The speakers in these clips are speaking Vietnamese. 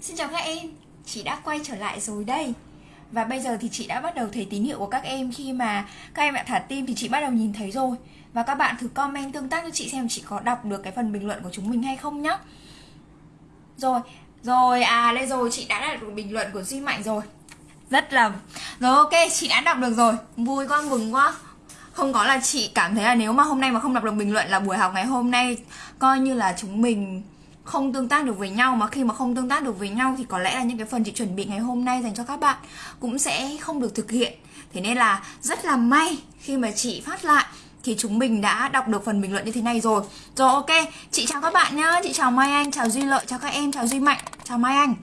Xin chào các em, chị đã quay trở lại rồi đây. Và bây giờ thì chị đã bắt đầu thấy tín hiệu của các em. Khi mà các em đã thả tim thì chị bắt đầu nhìn thấy rồi. Và các bạn thử comment tương tác cho chị xem chị có đọc được cái phần bình luận của chúng mình hay không nhá. Rồi, rồi à đây rồi chị đã đọc được bình luận của Duy Mạnh rồi. Rất là... Rồi ok, chị đã đọc được rồi. Vui quá, mừng quá. Không có là chị cảm thấy là nếu mà hôm nay mà không đọc được bình luận là buổi học ngày hôm nay coi như là chúng mình không tương tác được với nhau mà khi mà không tương tác được với nhau thì có lẽ là những cái phần chị chuẩn bị ngày hôm nay dành cho các bạn cũng sẽ không được thực hiện. Thế nên là rất là may khi mà chị phát lại thì chúng mình đã đọc được phần bình luận như thế này rồi. Rồi, ok, chị chào các bạn nhá. Chị chào mai anh, chào duy lợi, chào các em, chào duy mạnh, chào mai anh.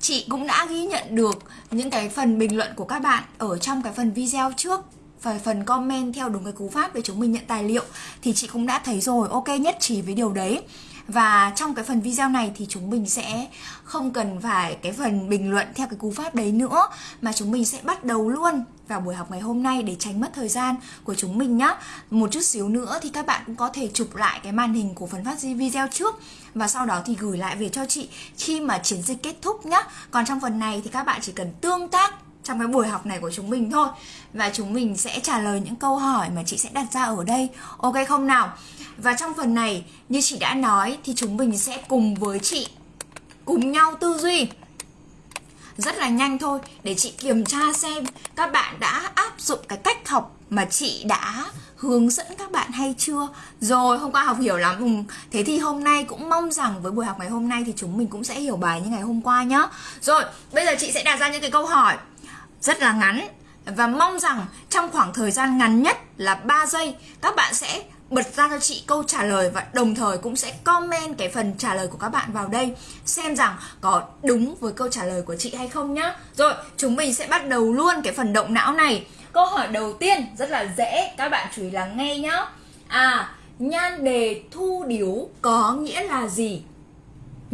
Chị cũng đã ghi nhận được những cái phần bình luận của các bạn ở trong cái phần video trước và phần comment theo đúng cái cú pháp để chúng mình nhận tài liệu. Thì chị cũng đã thấy rồi, ok, nhất trí với điều đấy và trong cái phần video này thì chúng mình sẽ không cần phải cái phần bình luận theo cái cú pháp đấy nữa, mà chúng mình sẽ bắt đầu luôn vào buổi học ngày hôm nay để tránh mất thời gian của chúng mình nhá. Một chút xíu nữa thì các bạn cũng có thể chụp lại cái màn hình của phần phát video trước và sau đó thì gửi lại về cho chị khi mà chiến dịch kết thúc nhá. Còn trong phần này thì các bạn chỉ cần tương tác trong cái buổi học này của chúng mình thôi. Và chúng mình sẽ trả lời những câu hỏi mà chị sẽ đặt ra ở đây. Ok không nào? Và trong phần này, như chị đã nói, thì chúng mình sẽ cùng với chị, cùng nhau tư duy. Rất là nhanh thôi, để chị kiểm tra xem các bạn đã áp dụng cái cách học mà chị đã hướng dẫn các bạn hay chưa. Rồi, hôm qua học hiểu lắm. Ừ. thế thì hôm nay cũng mong rằng với buổi học ngày hôm nay thì chúng mình cũng sẽ hiểu bài như ngày hôm qua nhá. Rồi, bây giờ chị sẽ đặt ra những cái câu hỏi rất là ngắn và mong rằng trong khoảng thời gian ngắn nhất là 3 giây các bạn sẽ bật ra cho chị câu trả lời và đồng thời cũng sẽ comment cái phần trả lời của các bạn vào đây xem rằng có đúng với câu trả lời của chị hay không nhá. Rồi, chúng mình sẽ bắt đầu luôn cái phần động não này. Câu hỏi đầu tiên rất là dễ, các bạn chú ý lắng nghe nhá. À, nhan đề thu điếu có nghĩa là gì?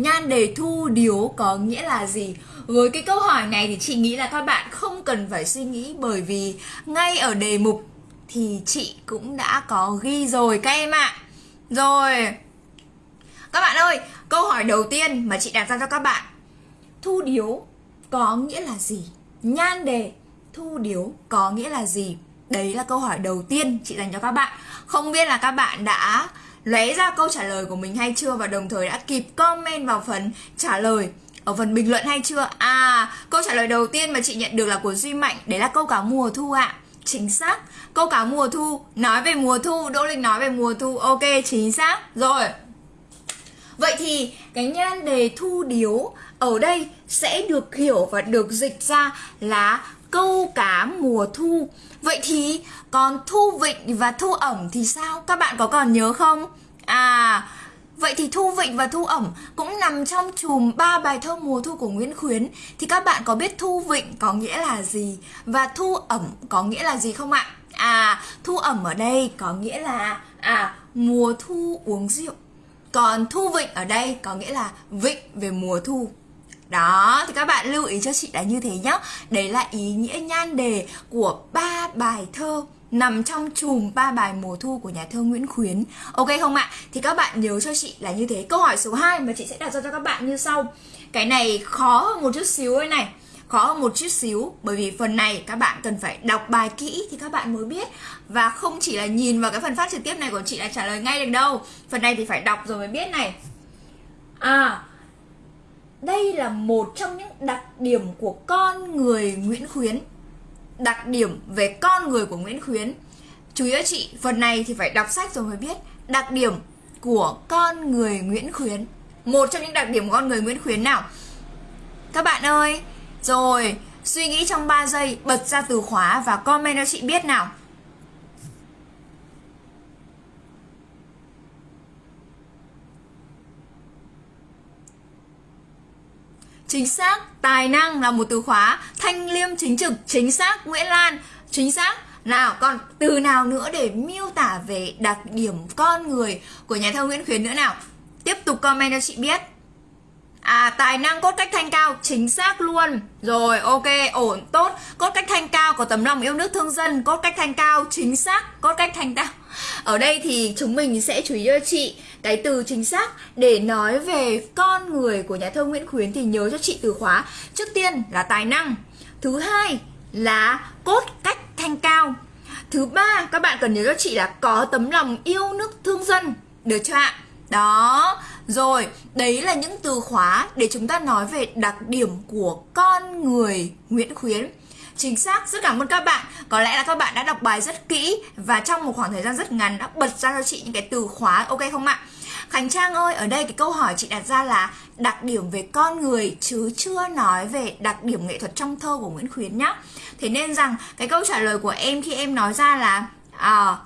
Nhan đề thu điếu có nghĩa là gì? Với cái câu hỏi này thì chị nghĩ là các bạn không cần phải suy nghĩ bởi vì ngay ở đề mục thì chị cũng đã có ghi rồi các em ạ. À. Rồi. Các bạn ơi, câu hỏi đầu tiên mà chị đặt ra cho các bạn. Thu điếu có nghĩa là gì? Nhan đề thu điếu có nghĩa là gì? Đấy là câu hỏi đầu tiên chị dành cho các bạn. Không biết là các bạn đã lóe ra câu trả lời của mình hay chưa và đồng thời đã kịp comment vào phần trả lời ở phần bình luận hay chưa? À, câu trả lời đầu tiên mà chị nhận được là của Duy Mạnh, đấy là câu cá mùa thu ạ. À. Chính xác. Câu cá mùa thu, nói về mùa thu, Đỗ Linh nói về mùa thu. Ok, chính xác. Rồi. Vậy thì cái nhan đề thu điếu ở đây sẽ được hiểu và được dịch ra là câu cá mùa thu. Vậy thì còn thu vịnh và thu ẩm thì sao? Các bạn có còn nhớ không? À, Vậy thì Thu Vịnh và Thu Ẩm cũng nằm trong chùm ba bài thơ mùa thu của Nguyễn Khuyến Thì các bạn có biết Thu Vịnh có nghĩa là gì và Thu Ẩm có nghĩa là gì không ạ? À, Thu Ẩm ở đây có nghĩa là à mùa thu uống rượu Còn Thu Vịnh ở đây có nghĩa là vịnh về mùa thu đó, thì các bạn lưu ý cho chị là như thế nhá Đấy là ý nghĩa nhan đề của ba bài thơ nằm trong chùm ba bài mùa thu của nhà thơ Nguyễn Khuyến. Ok không ạ? Thì các bạn nhớ cho chị là như thế. Câu hỏi số 2 mà chị sẽ đặt ra cho các bạn như sau. Cái này khó hơn một chút xíu ấy này. Khó hơn một chút xíu bởi vì phần này các bạn cần phải đọc bài kỹ thì các bạn mới biết và không chỉ là nhìn vào cái phần phát trực tiếp này của chị là trả lời ngay được đâu. Phần này thì phải đọc rồi mới biết này. À, đây là một trong những đặc điểm của con người Nguyễn Khuyến. Đặc điểm về con người của Nguyễn Khuyến. Chú ý chị, phần này thì phải đọc sách rồi mới biết. Đặc điểm của con người Nguyễn Khuyến. Một trong những đặc điểm của con người Nguyễn Khuyến nào? Các bạn ơi, rồi, suy nghĩ trong 3 giây, bật ra từ khóa và comment cho chị biết nào. Chính xác, tài năng là một từ khóa. Thanh liêm chính trực, chính xác Nguyễn Lan, chính xác. Nào còn từ nào nữa để miêu tả về đặc điểm con người của nhà thơ Nguyễn Khuyến nữa nào? Tiếp tục comment cho chị biết. À tài năng cốt cách thanh cao, Chính xác luôn. Rồi, ok, ổn, tốt. Cốt cách thanh cao có tấm lòng yêu nước thương dân. Cốt cách thanh cao, chính xác. Cốt cách thanh cao Ở đây thì chúng mình sẽ chú ý cho chị cái từ chính xác. Để nói về con người của nhà thơ Nguyễn Khuyến thì nhớ cho chị từ khóa. Trước tiên là tài năng. Thứ hai là cốt cách thanh cao. Thứ ba, các bạn cần nhớ cho chị là có tấm lòng yêu nước thương dân. Được chưa ạ? Đó rồi đấy là những từ khóa để chúng ta nói về đặc điểm của con người Nguyễn Khuyến Chính xác, rất cảm ơn các bạn Có lẽ là các bạn đã đọc bài rất kỹ Và trong một khoảng thời gian rất ngắn đã bật ra cho chị những cái từ khóa Ok không ạ? Khánh Trang ơi, ở đây cái câu hỏi chị đặt ra là đặc điểm về con người chứ chưa nói về đặc điểm nghệ thuật trong thơ của Nguyễn Khuyến nhá. Thế nên rằng cái câu trả lời của em khi em nói ra là à,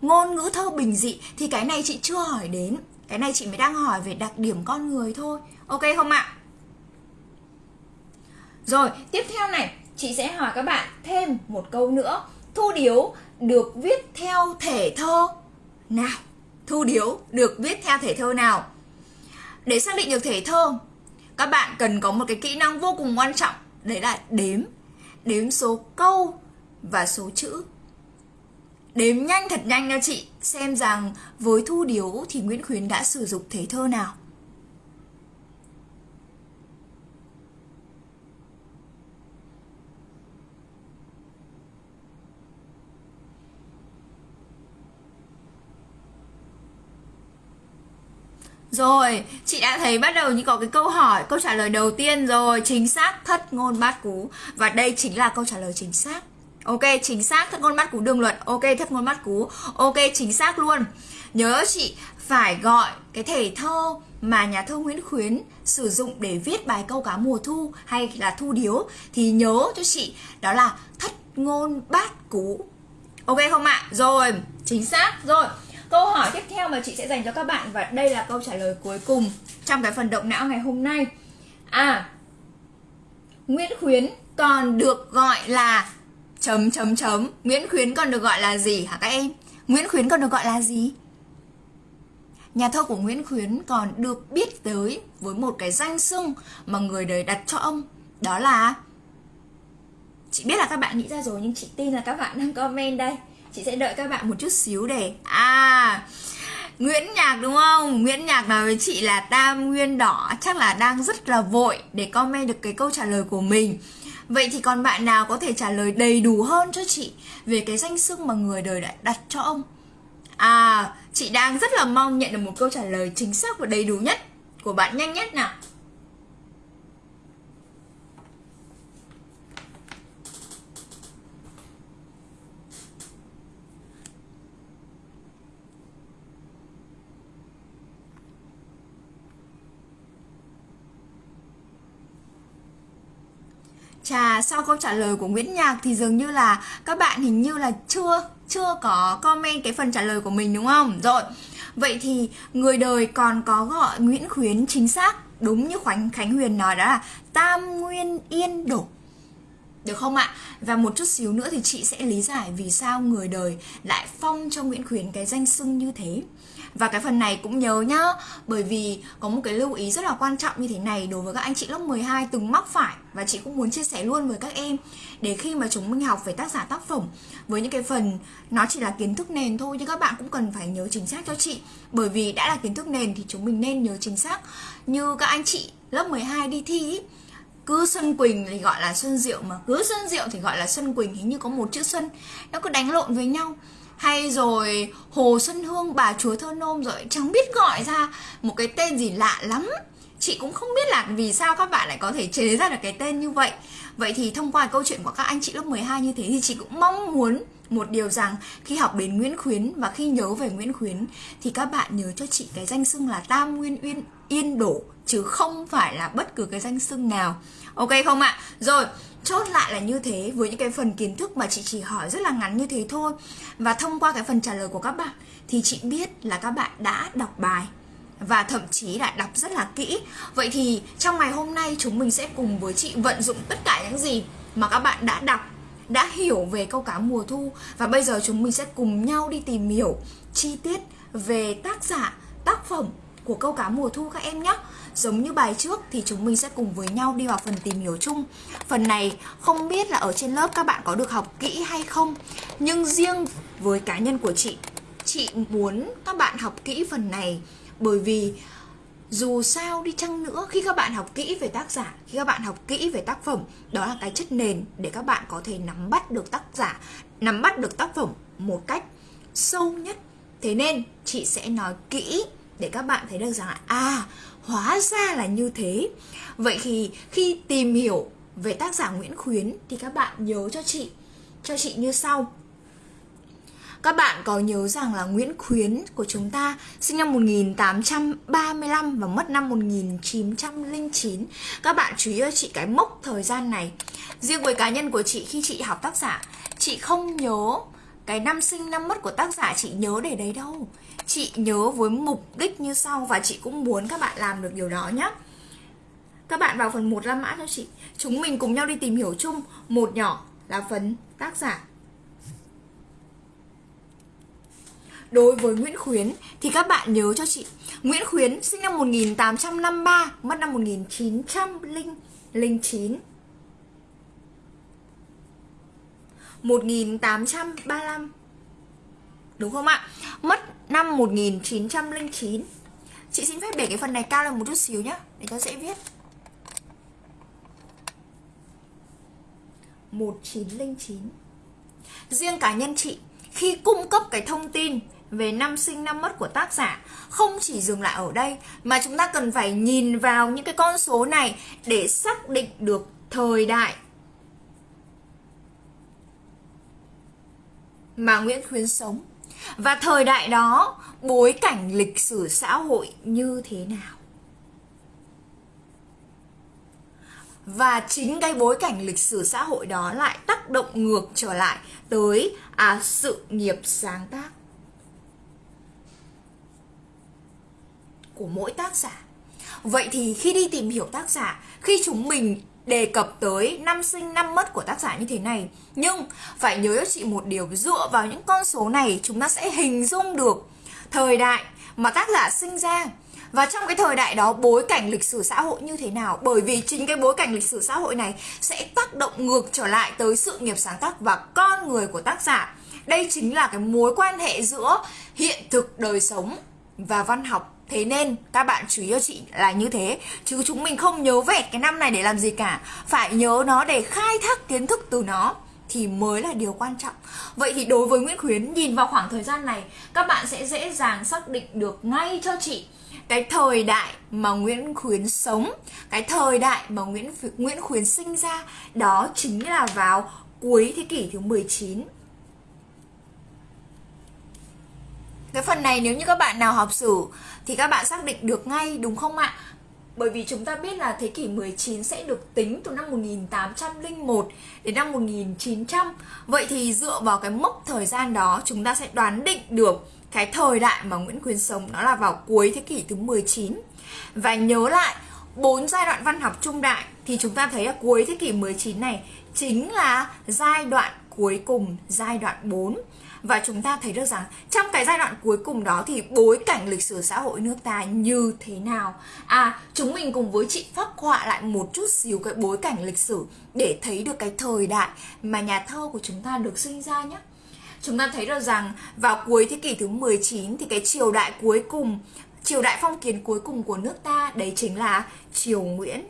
ngôn ngữ thơ bình dị thì cái này chị chưa hỏi đến. Cái này chị mới đang hỏi về đặc điểm con người thôi. Ok không ạ? Rồi, tiếp theo này, chị sẽ hỏi các bạn thêm một câu nữa. Thu điếu được viết theo thể thơ nào? Thu điếu được viết theo thể thơ nào? Để xác định được thể thơ, các bạn cần có một cái kỹ năng vô cùng quan trọng, đấy là đếm. Đếm số câu và số chữ. Đếm nhanh thật nhanh nha chị, xem rằng với thu điếu thì Nguyễn Khuyến đã sử dụng thể thơ nào. Rồi, chị đã thấy bắt đầu như có cái câu hỏi, câu trả lời đầu tiên rồi, chính xác thất ngôn bát cú và đây chính là câu trả lời chính xác. Ok, chính xác thất ngôn bắt cú đường luận Ok, thất ngôn bắt cú. Ok, chính xác luôn. Nhớ chị phải gọi cái thể thơ mà nhà thơ Nguyễn Khuyến sử dụng để viết bài câu cá mùa thu hay là thu điếu thì nhớ cho chị đó là thất ngôn bát cú. Ok không ạ? Rồi, chính xác. Rồi, Câu hỏi tiếp theo mà chị sẽ dành cho các bạn và đây là câu trả lời cuối cùng trong cái phần động não ngày hôm nay. À, Nguyễn Khuyến còn được gọi là chấm chấm chấm. Nguyễn Khuyến còn được gọi là gì hả các em? Nguyễn Khuyến còn được gọi là gì? Nhà thơ của Nguyễn Khuyến còn được biết tới với một cái danh xưng mà người đời đặt cho ông Đó là Chị biết là các bạn nghĩ ra rồi, nhưng chị tin là các bạn đang comment đây chị sẽ đợi các bạn một chút xíu để à Nguyễn Nhạc đúng không? Nguyễn Nhạc nói với chị là Tam Nguyên Đỏ chắc là đang rất là vội để comment được cái câu trả lời của mình. Vậy thì còn bạn nào có thể trả lời đầy đủ hơn cho chị về cái danh xưng mà người đời đã đặt cho ông? À, chị đang rất là mong nhận được một câu trả lời chính xác và đầy đủ nhất của bạn nhanh nhất nào. Trà sau câu trả lời của Nguyễn Nhạc thì dường như là các bạn hình như là chưa chưa có comment cái phần trả lời của mình, đúng không? Rồi. Vậy thì người đời còn có gọi Nguyễn Khuyến chính xác, đúng như Khánh Khánh Huyền nói đó là Tam Nguyên Yên Đổ. Được không ạ? Và một chút xíu nữa thì chị sẽ lý giải vì sao người đời lại phong cho Nguyễn Khuyến cái danh xưng như thế. Và cái phần này cũng nhớ nhá Bởi vì có một cái lưu ý rất là quan trọng như thế này Đối với các anh chị lớp 12 từng mắc phải. Và chị cũng muốn chia sẻ luôn với các em Để khi mà chúng mình học về tác giả tác phẩm Với những cái phần nó chỉ là kiến thức nền thôi Nhưng các bạn cũng cần phải nhớ chính xác cho chị. Bởi vì đã là kiến thức nền thì chúng mình nên nhớ chính xác. Như các anh chị lớp 12 đi thi ý, cứ Xuân Quỳnh thì gọi là Xuân Diệu mà cứ Xuân Diệu thì gọi là Xuân Quỳnh hình như có một chữ Xuân nó cứ đánh lộn với nhau hay rồi, Hồ Xuân Hương, bà chúa thơ nôm rồi, chẳng biết gọi ra một cái tên gì lạ lắm. Chị cũng không biết là vì sao các bạn lại có thể chế ra được cái tên như vậy. Vậy thì thông qua câu chuyện của các anh chị lớp 12 như thế thì chị cũng mong muốn một điều rằng khi học đến Nguyễn Khuyến và khi nhớ về Nguyễn Khuyến thì các bạn nhớ cho chị cái danh xưng là Tam Nguyên Uyên Yên Đổ chứ không phải là bất cứ cái danh xưng nào. Ok không ạ? Rồi, chốt lại là như thế với những cái phần kiến thức mà chị chỉ hỏi rất là ngắn như thế thôi và thông qua cái phần trả lời của các bạn thì chị biết là các bạn đã đọc bài và thậm chí đã đọc rất là kỹ vậy thì trong ngày hôm nay chúng mình sẽ cùng với chị vận dụng tất cả những gì mà các bạn đã đọc đã hiểu về câu cá mùa thu và bây giờ chúng mình sẽ cùng nhau đi tìm hiểu chi tiết về tác giả, tác phẩm của câu cá mùa thu các em nhé. Giống như bài trước thì chúng mình sẽ cùng với nhau đi vào phần tìm hiểu chung. Phần này không biết là ở trên lớp các bạn có được học kỹ hay không, Nhưng riêng với cá nhân của chị chị muốn các bạn học kỹ phần này bởi vì dù sao đi chăng nữa, khi các bạn học kỹ về tác giả, khi các bạn học kỹ về tác phẩm, đó là cái chất nền để các bạn có thể nắm bắt được tác giả, nắm bắt được tác phẩm một cách sâu nhất. Thế nên, chị sẽ nói kỹ để các bạn thấy được rằng là à hóa ra là như thế. Vậy thì khi tìm hiểu về tác giả Nguyễn Khuyến thì các bạn nhớ cho chị cho chị như sau các bạn có nhớ rằng là Nguyễn Khuyến của chúng ta sinh năm 1835 và mất năm 1909. Các bạn chú ý cho chị cái mốc thời gian này. Riêng với cá nhân của chị khi chị học tác giả, chị không nhớ cái năm sinh năm mất của tác giả chị nhớ để đấy đâu. Chị nhớ với mục đích như sau và chị cũng muốn các bạn làm được điều đó nhé. Các bạn vào phần 1 La mã cho chị. Chúng mình cùng nhau đi tìm hiểu chung một nhỏ là phần tác giả Đối với Nguyễn Khuyến, thì các bạn nhớ cho chị. Nguyễn Khuyến sinh năm 1853 Mất năm 1909 1835 Đúng không ạ? Mất năm 1909 Chị xin phép để cái phần này cao lên một chút xíu nhé Để cho dễ viết. 1909 Riêng cá nhân chị, Khi cung cấp cái thông tin về năm sinh năm mất của tác giả. Không chỉ dừng lại ở đây mà chúng ta cần phải nhìn vào những cái con số này để xác định được thời đại mà Nguyễn Khuyến sống. Và thời đại đó bối cảnh lịch sử xã hội như thế nào? Và chính cái bối cảnh lịch sử xã hội đó lại tác động ngược trở lại tới à, sự nghiệp sáng tác. Của mỗi tác giả. Vậy thì khi đi tìm hiểu tác giả, khi chúng mình đề cập tới năm sinh năm mất của tác giả như thế này, nhưng phải nhớ cho chị một điều, dựa vào những con số này chúng ta sẽ hình dung được thời đại mà tác giả sinh ra. Và trong cái thời đại đó, bối cảnh lịch sử xã hội như thế nào? Bởi vì chính cái bối cảnh lịch sử xã hội này sẽ tác động ngược trở lại tới sự nghiệp sáng tác và con người của tác giả. Đây chính là cái mối quan hệ giữa hiện thực đời sống và văn học. Thế nên các bạn chú ý cho chị là như thế. Chứ chúng mình không nhớ vẹt cái năm này để làm gì cả. Phải nhớ nó để khai thác kiến thức từ nó thì mới là điều quan trọng. Vậy thì đối với Nguyễn Khuyến nhìn vào khoảng thời gian này Các bạn sẽ dễ dàng xác định được ngay cho chị cái thời đại mà Nguyễn Khuyến sống, cái thời đại mà Nguyễn Nguyễn Khuyến sinh ra. Đó chính là vào cuối thế kỷ thứ 19 Cái phần này nếu như các bạn nào học sử thì các bạn xác định được ngay đúng không ạ? Bởi vì chúng ta biết là thế kỷ 19 sẽ được tính từ năm 1801 đến năm 1900. Vậy thì dựa vào cái mốc thời gian đó chúng ta sẽ đoán định được cái thời đại mà Nguyễn Khuyến sống nó là vào cuối thế kỷ thứ 19. Và nhớ lại bốn giai đoạn văn học trung đại thì chúng ta thấy là cuối thế kỷ 19 này chính là giai đoạn cuối cùng, giai đoạn 4 và chúng ta thấy được rằng trong cái giai đoạn cuối cùng đó thì bối cảnh lịch sử xã hội nước ta như thế nào? À chúng mình cùng với chị phác họa lại một chút xíu cái bối cảnh lịch sử để thấy được cái thời đại mà nhà thơ của chúng ta được sinh ra nhé. Chúng ta thấy được rằng vào cuối thế kỷ thứ 19 thì cái triều đại cuối cùng, triều đại phong kiến cuối cùng của nước ta đấy chính là triều Nguyễn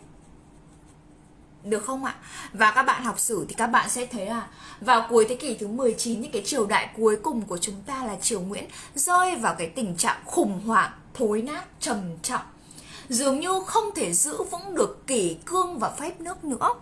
được không ạ? Và các bạn học sử thì các bạn sẽ thấy là vào cuối thế kỷ thứ 19 những cái triều đại cuối cùng của chúng ta là triều Nguyễn rơi vào cái tình trạng khủng hoảng, thối nát, trầm trọng. Dường như không thể giữ vững được kỷ cương và phép nước nữa.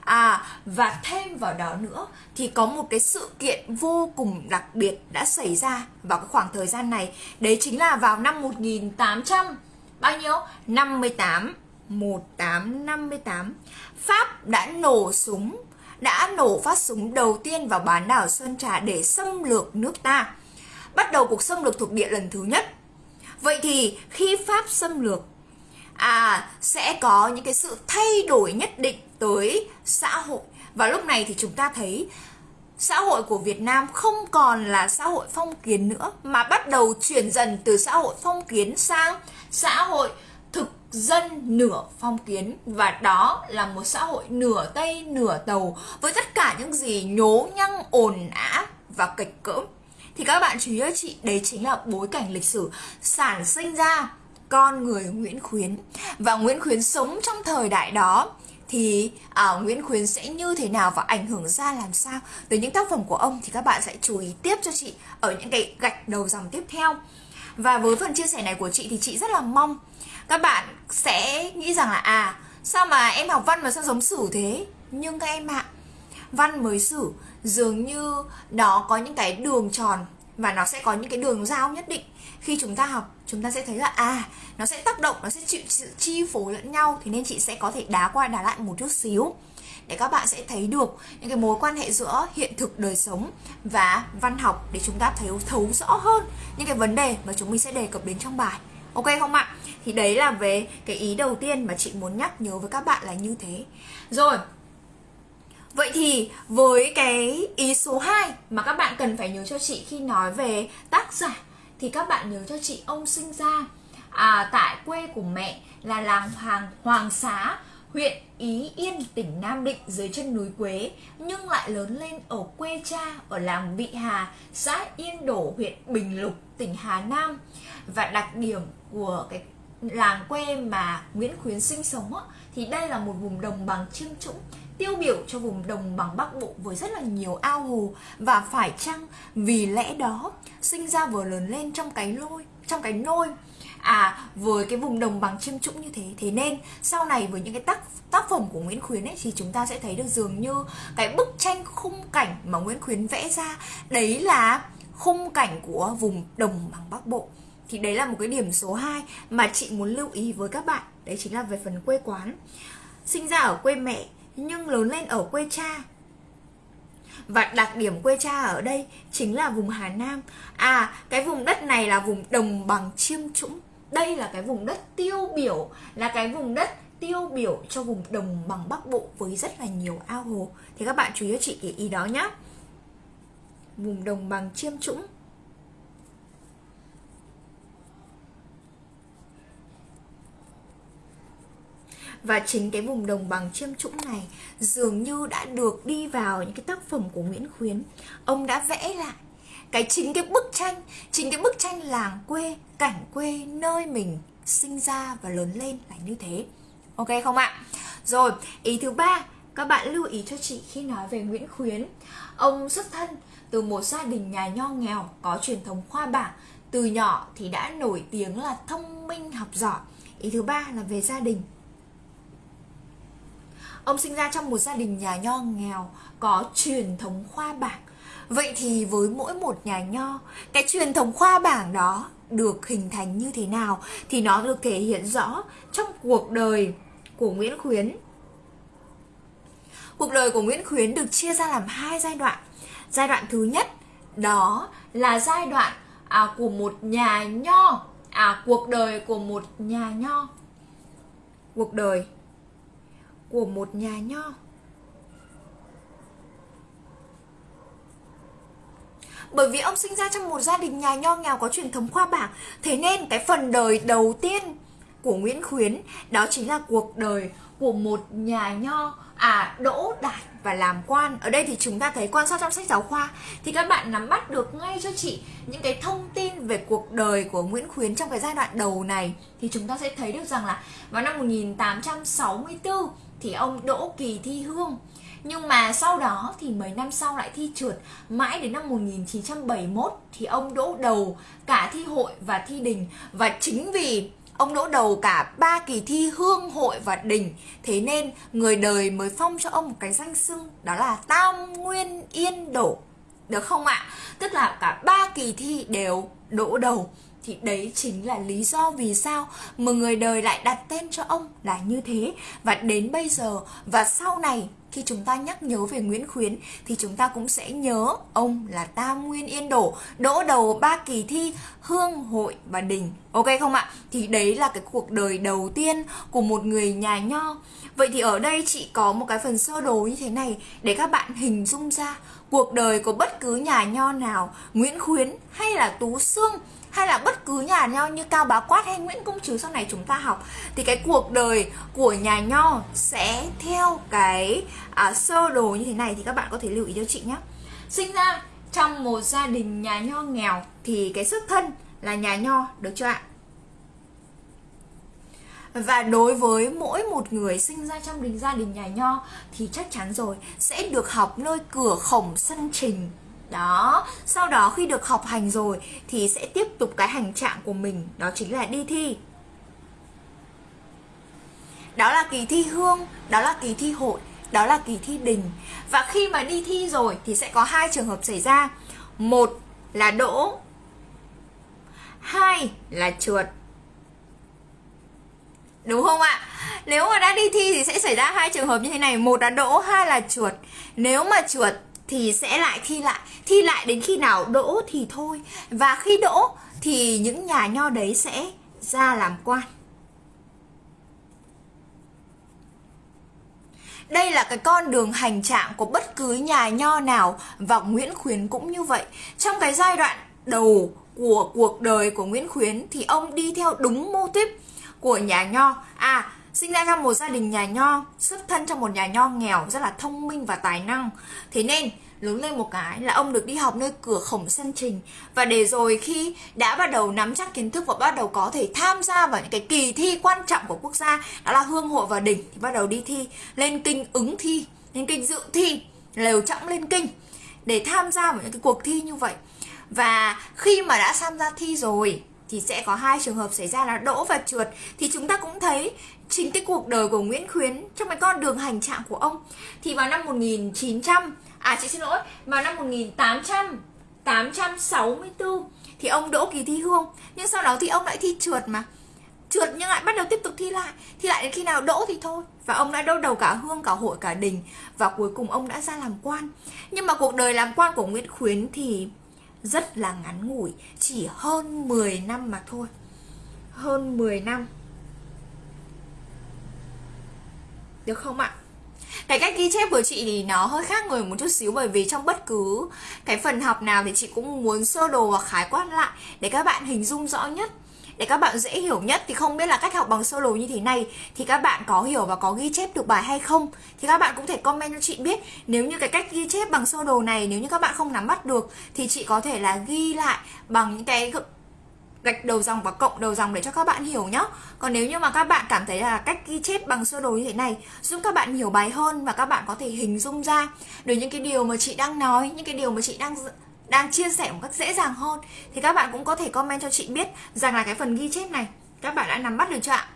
À và thêm vào đó nữa thì có một cái sự kiện vô cùng đặc biệt đã xảy ra vào cái khoảng thời gian này. Đấy chính là vào năm 1800 bao nhiêu? 58 1858 Pháp đã nổ súng, đã nổ phát súng đầu tiên vào bán đảo Sơn Trà để xâm lược nước ta. Bắt đầu cuộc xâm lược thuộc địa lần thứ nhất. Vậy thì khi Pháp xâm lược à sẽ có những cái sự thay đổi nhất định tới xã hội. Và lúc này thì chúng ta thấy xã hội của Việt Nam không còn là xã hội phong kiến nữa, mà bắt đầu chuyển dần từ xã hội phong kiến sang xã hội dân nửa phong kiến. Và đó là một xã hội nửa tây nửa tàu với tất cả những gì nhố nhăng ồn ã và kịch cỡm. Thì các bạn chú ý cho chị đấy chính là bối cảnh lịch sử sản sinh ra con người Nguyễn Khuyến. Và Nguyễn Khuyến sống trong thời đại đó thì à, Nguyễn Khuyến sẽ như thế nào và ảnh hưởng ra làm sao? Tới những tác phẩm của ông thì các bạn sẽ chú ý tiếp cho chị ở những cái gạch đầu dòng tiếp theo. Và với phần chia sẻ này của chị thì chị rất là mong các bạn sẽ nghĩ rằng là à sao mà em học văn mà sao giống sử thế? Nhưng các em ạ, văn mới sử dường như nó có những cái đường tròn và nó sẽ có những cái đường giao nhất định. Khi chúng ta học, chúng ta sẽ thấy là à nó sẽ tác động, nó sẽ chịu, sự chi phối lẫn nhau. Thì nên chị sẽ có thể đá qua đá lại một chút xíu để các bạn sẽ thấy được những cái mối quan hệ giữa hiện thực đời sống và văn học để chúng ta thấy, thấu rõ hơn những cái vấn đề mà chúng mình sẽ đề cập đến trong bài. Ok không ạ? Thì đấy là về cái ý đầu tiên mà chị muốn nhắc nhớ với các bạn là như thế rồi Vậy thì với cái ý số 2 mà các bạn cần phải nhớ cho chị khi nói về tác giả thì các bạn nhớ cho chị ông sinh ra à, tại quê của mẹ là làng Hoàng Hoàng Xá, huyện Ý Yên, tỉnh Nam Định dưới chân núi Quế nhưng lại lớn lên ở quê cha ở làng Vị Hà, xã Yên Đổ, huyện Bình Lục, tỉnh Hà Nam. Và đặc điểm của cái làng quê mà Nguyễn Khuyến sinh sống á, thì đây là một vùng đồng bằng chiêm trũng tiêu biểu cho vùng đồng bằng Bắc Bộ với rất là nhiều ao hồ và phải chăng vì lẽ đó sinh ra vừa lớn lên trong cái lôi trong cái nôi à với cái vùng đồng bằng chiêm trũng như thế. Thế nên sau này với những cái tác tác phẩm của Nguyễn Khuyến ấy thì chúng ta sẽ thấy được dường như cái bức tranh khung cảnh mà Nguyễn Khuyến vẽ ra đấy là khung cảnh của vùng đồng bằng Bắc Bộ thì đấy là một cái điểm số 2 mà chị muốn lưu ý với các bạn. Đấy chính là về phần quê quán. Sinh ra ở quê mẹ, nhưng lớn lên ở quê cha. Và đặc điểm quê cha ở đây chính là vùng Hà Nam. À cái vùng đất này là vùng đồng bằng chiêm trũng. Đây là cái vùng đất tiêu biểu, Là cái vùng đất tiêu biểu cho vùng đồng bằng Bắc Bộ với rất là nhiều ao hồ. Thì các bạn chú ý cho chị cái ý đó nhé Vùng đồng bằng chiêm trũng. Và chính cái vùng đồng bằng chiêm trũng này dường như đã được đi vào những cái tác phẩm của Nguyễn Khuyến. Ông đã vẽ lại cái chính cái bức tranh, chính cái bức tranh làng quê, cảnh quê nơi mình sinh ra và lớn lên là như thế. Ok không ạ? Rồi, ý thứ ba, các bạn lưu ý cho chị khi nói về Nguyễn Khuyến. Ông xuất thân từ một gia đình nhà nho nghèo, có truyền thống khoa bảng. Từ nhỏ thì đã nổi tiếng là thông minh, học giỏi. Ý thứ ba là về gia đình. Ông sinh ra trong một gia đình nhà nho nghèo có truyền thống khoa bảng. Vậy thì với mỗi một nhà nho, cái truyền thống khoa bảng đó được hình thành như thế nào thì nó được thể hiện rõ trong cuộc đời của Nguyễn Khuyến. Cuộc đời của Nguyễn Khuyến được chia ra làm hai giai đoạn. Giai đoạn thứ nhất đó là giai đoạn à, của một nhà nho, à cuộc đời của một nhà nho. Cuộc đời của một nhà nho. Bởi vì ông sinh ra trong một gia đình nhà nho nghèo có truyền thống khoa bảng, Thế nên cái phần đời đầu tiên của Nguyễn Khuyến, Đó chính là cuộc đời của một nhà nho à đỗ đạt và làm quan. Ở đây thì chúng ta thấy quan sát trong sách giáo khoa, thì các bạn nắm bắt được ngay cho chị những cái thông tin về cuộc đời của Nguyễn Khuyến trong cái giai đoạn đầu này. Thì chúng ta sẽ thấy được rằng là vào năm 1864 thì ông đỗ kỳ thi hương. Nhưng mà sau đó thì mấy năm sau lại thi trượt. Mãi đến năm 1971 thì ông đỗ đầu cả thi hội và thi đình. Và chính vì ông đỗ đầu cả ba kỳ thi hương, hội và đình, Thế nên người đời mới phong cho ông một cái danh xưng, Đó là Tam Nguyên Yên Đổ. Được không ạ? Tức là cả ba kỳ thi đều đỗ đầu thì đấy chính là lý do vì sao mà người đời lại đặt tên cho ông là như thế. Và đến bây giờ và sau này, khi chúng ta nhắc nhớ về Nguyễn Khuyến, thì chúng ta cũng sẽ nhớ ông là Tam Nguyên Yên Đổ, đỗ đầu ba kỳ thi, Hương Hội và Đình. Ok không ạ? Thì đấy là cái cuộc đời đầu tiên của một người nhà nho. Vậy thì ở đây chị có một cái phần sơ đồ như thế này để các bạn hình dung ra cuộc đời của bất cứ nhà nho nào, Nguyễn Khuyến hay là Tú Sương hay là bất cứ nhà nho như Cao Bá Quát hay Nguyễn Công Trứ sau này chúng ta học thì cái cuộc đời của nhà nho sẽ theo cái à, sơ đồ như thế này thì các bạn có thể lưu ý cho chị nhé sinh ra trong một gia đình nhà nho nghèo thì cái xuất thân là nhà nho được chưa ạ? Và đối với mỗi một người sinh ra trong đình gia đình nhà nho thì chắc chắn rồi sẽ được học nơi cửa khổng sân trình đó, sau đó khi được học hành rồi thì sẽ tiếp tục cái hành trạng của mình, đó chính là đi thi. Đó là kỳ thi hương, đó là kỳ thi hội, đó là kỳ thi đình. Và khi mà đi thi rồi thì sẽ có hai trường hợp xảy ra. Một là đỗ, hai là trượt. Đúng không ạ? Nếu mà đã đi thi thì sẽ xảy ra hai trường hợp như thế này. Một là đỗ, hai là trượt. Nếu mà trượt thì sẽ lại thi lại thi lại đến khi nào đỗ thì thôi và khi đỗ thì những nhà nho đấy sẽ ra làm quan Đây là cái con đường hành trạng của bất cứ nhà nho nào và Nguyễn Khuyến cũng như vậy. Trong cái giai đoạn đầu của cuộc đời của Nguyễn Khuyến thì ông đi theo đúng mô típ của nhà nho. À, sinh ra trong một gia đình nhà nho, xuất thân trong một nhà nho nghèo rất là thông minh và tài năng. Thế nên lớn lên một cái là ông được đi học nơi cửa khổng sân trình. Và để rồi khi đã bắt đầu nắm chắc kiến thức và bắt đầu có thể tham gia vào những cái kỳ thi quan trọng của quốc gia đó là hương hội và đỉnh thì bắt đầu đi thi lên kinh ứng thi lên kinh dự thi lều trọng lên kinh để tham gia vào những cái cuộc thi như vậy. Và khi mà đã tham gia thi rồi thì sẽ có hai trường hợp xảy ra là đỗ và trượt. Thì chúng ta cũng thấy chính cái cuộc đời của Nguyễn Khuyến trong cái con đường hành trạng của ông. Thì vào năm 1900 à chị xin lỗi, vào năm 1800 864 thì ông đỗ kỳ thi hương. Nhưng sau đó thì ông lại thi trượt mà. Trượt nhưng lại bắt đầu tiếp tục thi lại. Thi lại đến khi nào đỗ thì thôi. Và ông đã đau đầu cả hương, cả hội, cả đình. Và cuối cùng ông đã ra làm quan. Nhưng mà cuộc đời làm quan của Nguyễn Khuyến thì rất là ngắn ngủi. Chỉ hơn 10 năm mà thôi. Hơn 10 năm. Được không ạ? Cái cách ghi chép của chị thì nó hơi khác người một chút xíu bởi vì trong bất cứ cái phần học nào thì chị cũng muốn sơ đồ và khái quát lại để các bạn hình dung rõ nhất. Để các bạn dễ hiểu nhất thì không biết là cách học bằng sơ đồ như thế này thì các bạn có hiểu và có ghi chép được bài hay không? Thì các bạn cũng thể comment cho chị biết. Nếu như cái cách ghi chép bằng sơ đồ này, nếu như các bạn không nắm bắt được thì chị có thể là ghi lại bằng những cái gạch đầu dòng và cộng đầu dòng để cho các bạn hiểu nhé còn nếu như mà các bạn cảm thấy là cách ghi chép bằng sơ đồ như thế này giúp các bạn hiểu bài hơn và các bạn có thể hình dung ra được những cái điều mà chị đang nói những cái điều mà chị đang đang chia sẻ một cách dễ dàng hơn thì các bạn cũng có thể comment cho chị biết rằng là cái phần ghi chép này các bạn đã nắm bắt được chưa ạ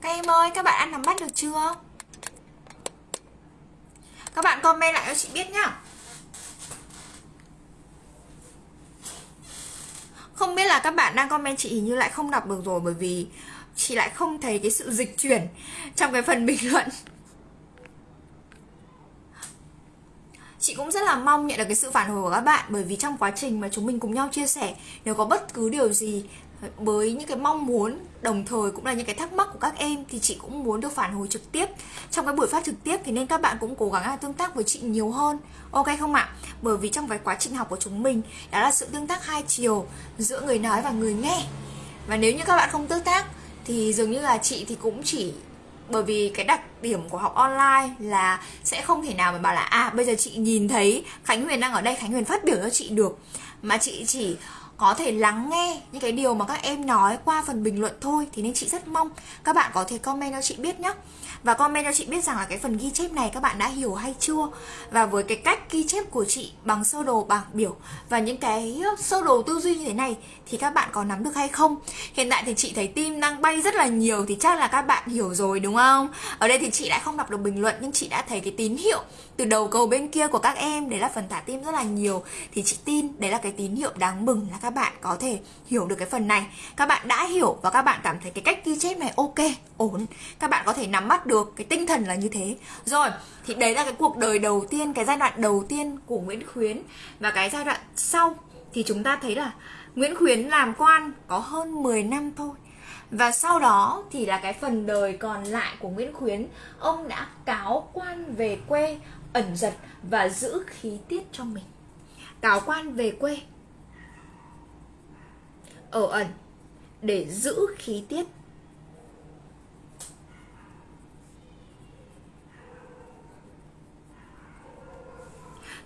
Các em ơi, các bạn đã nắm bắt được chưa? Các bạn comment lại cho chị biết nhá. Không biết là các bạn đang comment chị hình như lại không đọc được rồi, Bởi vì chị lại không thấy cái sự dịch chuyển Trong cái phần bình luận. Chị cũng rất là mong nhận được cái sự phản hồi của các bạn, Bởi vì trong quá trình mà chúng mình cùng nhau chia sẻ, Nếu có bất cứ điều gì với những cái mong muốn đồng thời cũng là những cái thắc mắc của các em thì chị cũng muốn được phản hồi trực tiếp. Trong cái buổi phát trực tiếp thì nên các bạn cũng cố gắng là tương tác với chị nhiều hơn. Ok không ạ? Bởi vì trong cái quá trình học của chúng mình, đó là sự tương tác hai chiều giữa người nói và người nghe. Và nếu như các bạn không tương tác thì dường như là chị thì cũng chỉ, bởi vì cái đặc điểm của học online là sẽ không thể nào mà bảo là à bây giờ chị nhìn thấy Khánh Huyền đang ở đây, Khánh Huyền phát biểu cho chị được. Mà chị chỉ có thể lắng nghe những cái điều mà các em nói qua phần bình luận thôi, thì nên chị rất mong các bạn có thể comment cho chị biết nhé và comment cho chị biết rằng là cái phần ghi chép này các bạn đã hiểu hay chưa? Và với cái cách ghi chép của chị bằng sơ đồ, bảng biểu và những cái sơ đồ tư duy như thế này thì các bạn có nắm được hay không? Hiện tại thì chị thấy tim đang bay rất là nhiều thì chắc là các bạn hiểu rồi, đúng không? Ở đây thì chị lại không đọc được bình luận nhưng chị đã thấy cái tín hiệu từ đầu cầu bên kia của các em, đấy là phần thả tim rất là nhiều. Thì chị tin đấy là cái tín hiệu đáng mừng là các bạn có thể hiểu được cái phần này. Các bạn đã hiểu và các bạn cảm thấy cái cách ghi chép này ok, ổn. Các bạn có thể nắm bắt được cái tinh thần là như thế. Rồi, thì đấy là cái cuộc đời đầu tiên, cái giai đoạn đầu tiên của Nguyễn Khuyến. Và cái giai đoạn sau thì chúng ta thấy là Nguyễn Khuyến làm quan có hơn 10 năm thôi. Và sau đó thì là cái phần đời còn lại của Nguyễn Khuyến, Ông đã cáo quan về quê ẩn giật và giữ khí tiết cho mình. Táo quan về quê. Ở ẩn, để giữ khí tiết.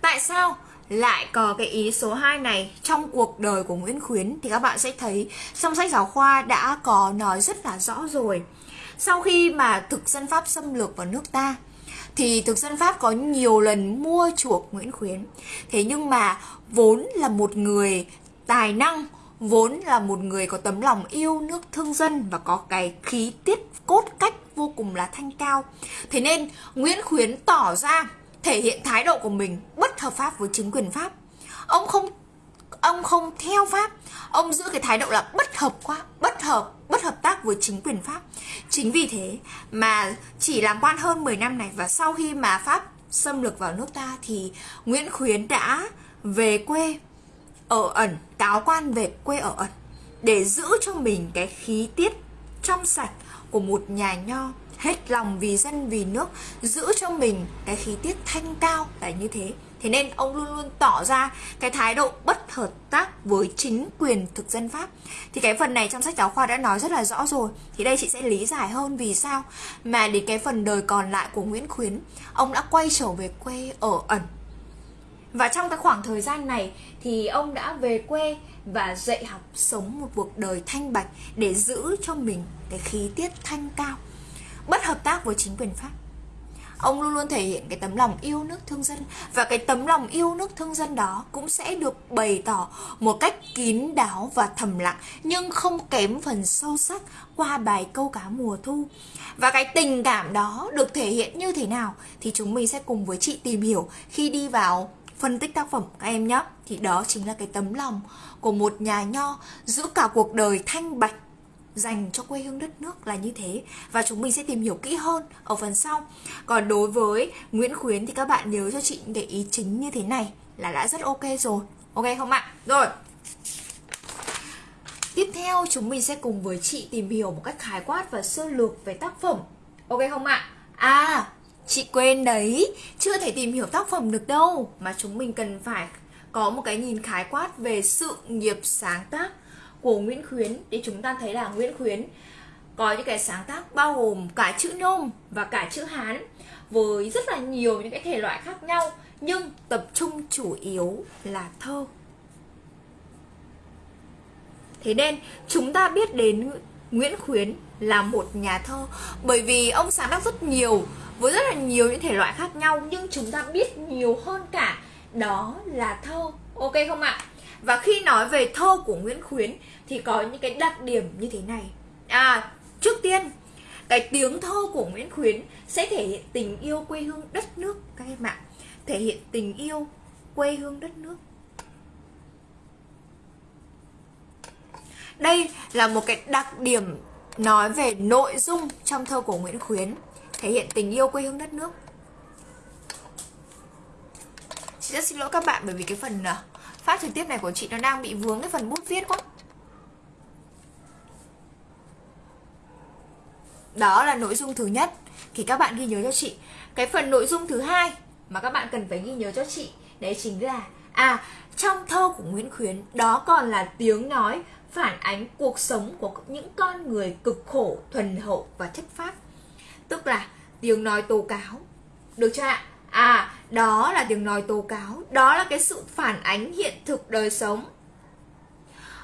Tại sao lại có cái ý số 2 này trong cuộc đời của Nguyễn Khuyến thì các bạn sẽ thấy trong sách giáo khoa đã có nói rất là rõ rồi. Sau khi mà thực dân Pháp xâm lược vào nước ta thì thực dân Pháp có nhiều lần mua chuộc Nguyễn Khuyến. Thế nhưng mà vốn là một người tài năng, vốn là một người có tấm lòng yêu nước thương dân và có cái khí tiết cốt cách vô cùng là thanh cao. Thế nên Nguyễn Khuyến tỏ ra thể hiện thái độ của mình bất hợp pháp với chính quyền Pháp. Ông không ông không theo Pháp, ông giữ cái thái độ là bất hợp quá, bất hợp, bất hợp tác với chính quyền Pháp. Chính vì thế mà chỉ làm quan hơn 10 năm này và sau khi mà Pháp xâm lược vào nước ta thì Nguyễn Khuyến đã về quê ở ẩn, cáo quan về quê ở ẩn để giữ cho mình cái khí tiết trong sạch của một nhà nho hết lòng vì dân vì nước giữ cho mình cái khí tiết thanh cao là như thế thế nên ông luôn luôn tỏ ra cái thái độ bất hợp tác với chính quyền thực dân pháp. Thì cái phần này trong sách giáo khoa đã nói rất là rõ rồi. Thì đây chị sẽ lý giải hơn vì sao mà đến cái phần đời còn lại của nguyễn khuyến, ông đã quay trở về quê ở ẩn. Và trong cái khoảng thời gian này thì ông đã về quê và dạy học sống một cuộc đời thanh bạch để giữ cho mình cái khí tiết thanh cao, bất hợp tác với chính quyền Pháp ông luôn luôn thể hiện cái tấm lòng yêu nước thương dân. Và cái tấm lòng yêu nước thương dân đó cũng sẽ được bày tỏ một cách kín đáo và thầm lặng, nhưng không kém phần sâu sắc qua bài câu cá mùa thu. Và cái tình cảm đó được thể hiện như thế nào thì chúng mình sẽ cùng với chị tìm hiểu khi đi vào phân tích tác phẩm các em nhé. Thì đó chính là cái tấm lòng của một nhà nho giữ cả cuộc đời thanh bạch dành cho quê hương đất nước là như thế. Và chúng mình sẽ tìm hiểu kỹ hơn ở phần sau. Còn đối với Nguyễn Khuyến thì các bạn nhớ cho chị những cái ý chính như thế này là đã rất ok rồi. Ok không ạ? Rồi. Tiếp theo, chúng mình sẽ cùng với chị tìm hiểu một cách khái quát và sơ lược về tác phẩm. Ok không ạ? À chị quên đấy. Chưa thể tìm hiểu tác phẩm được đâu. Mà chúng mình cần phải có một cái nhìn khái quát về sự nghiệp sáng tác của Nguyễn Khuyến thì chúng ta thấy là Nguyễn Khuyến có những cái sáng tác bao gồm cả chữ nôm và cả chữ Hán với rất là nhiều những cái thể loại khác nhau, nhưng tập trung chủ yếu là thơ. Thế nên chúng ta biết đến Nguyễn Khuyến là một nhà thơ bởi vì ông sáng tác rất nhiều với rất là nhiều những thể loại khác nhau, nhưng chúng ta biết nhiều hơn cả đó là thơ. Ok không ạ? Và khi nói về thơ của Nguyễn Khuyến thì có những cái đặc điểm như thế này. À, trước tiên cái tiếng thơ của Nguyễn Khuyến sẽ thể hiện tình yêu quê hương đất nước các em ạ. Thể hiện tình yêu quê hương đất nước. Đây là một cái đặc điểm nói về nội dung trong thơ của Nguyễn Khuyến thể hiện tình yêu quê hương đất nước. Chị rất xin lỗi các bạn bởi vì cái phần à, phát trực tiếp này của chị nó đang bị vướng cái phần bút viết quá. Đó là nội dung thứ nhất. Thì các bạn ghi nhớ cho chị. Cái phần nội dung thứ hai mà các bạn cần phải ghi nhớ cho chị, đấy chính là à trong thơ của Nguyễn Khuyến, đó còn là tiếng nói phản ánh cuộc sống của những con người cực khổ, thuần hậu và chất phác. Tức là tiếng nói tố cáo. Được chưa ạ? À đó là tiếng nói tố cáo. Đó là cái sự phản ánh hiện thực đời sống.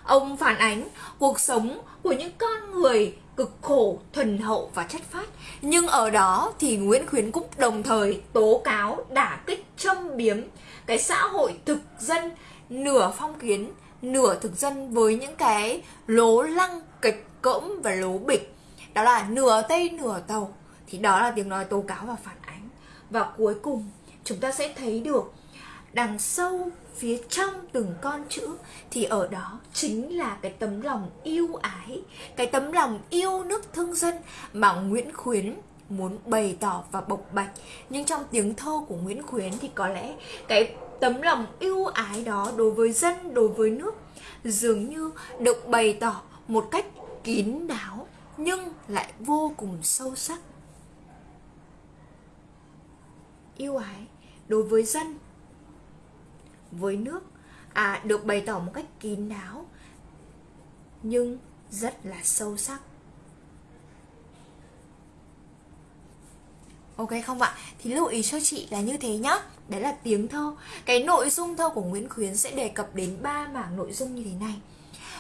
Ông phản ánh cuộc sống của những con người cực khổ, thuần hậu và chất phát nhưng ở đó thì nguyễn khuyến cũng đồng thời tố cáo, đả kích, châm biếm cái xã hội thực dân, nửa phong kiến, nửa thực dân với những cái lố lăng, kịch cỡm và lố bịch. Đó là nửa tây, nửa tàu. Thì đó là tiếng nói tố cáo và phản ánh và cuối cùng, chúng ta sẽ thấy được đằng sâu phía trong từng con chữ thì ở đó chính là cái tấm lòng yêu ái, cái tấm lòng yêu nước thương dân mà nguyễn khuyến muốn bày tỏ và bộc bạch. Nhưng trong tiếng thơ của nguyễn khuyến thì có lẽ cái tấm lòng yêu ái đó đối với dân, đối với nước dường như được bày tỏ một cách kín đáo nhưng lại vô cùng sâu sắc yêu ái đối với dân, với nước. À được bày tỏ một cách kín đáo, nhưng rất là sâu sắc. Ok không ạ? Thì lưu ý cho chị là như thế nhá. Đấy là tiếng thơ. Cái nội dung thơ của Nguyễn Khuyến sẽ đề cập đến ba mảng nội dung như thế này.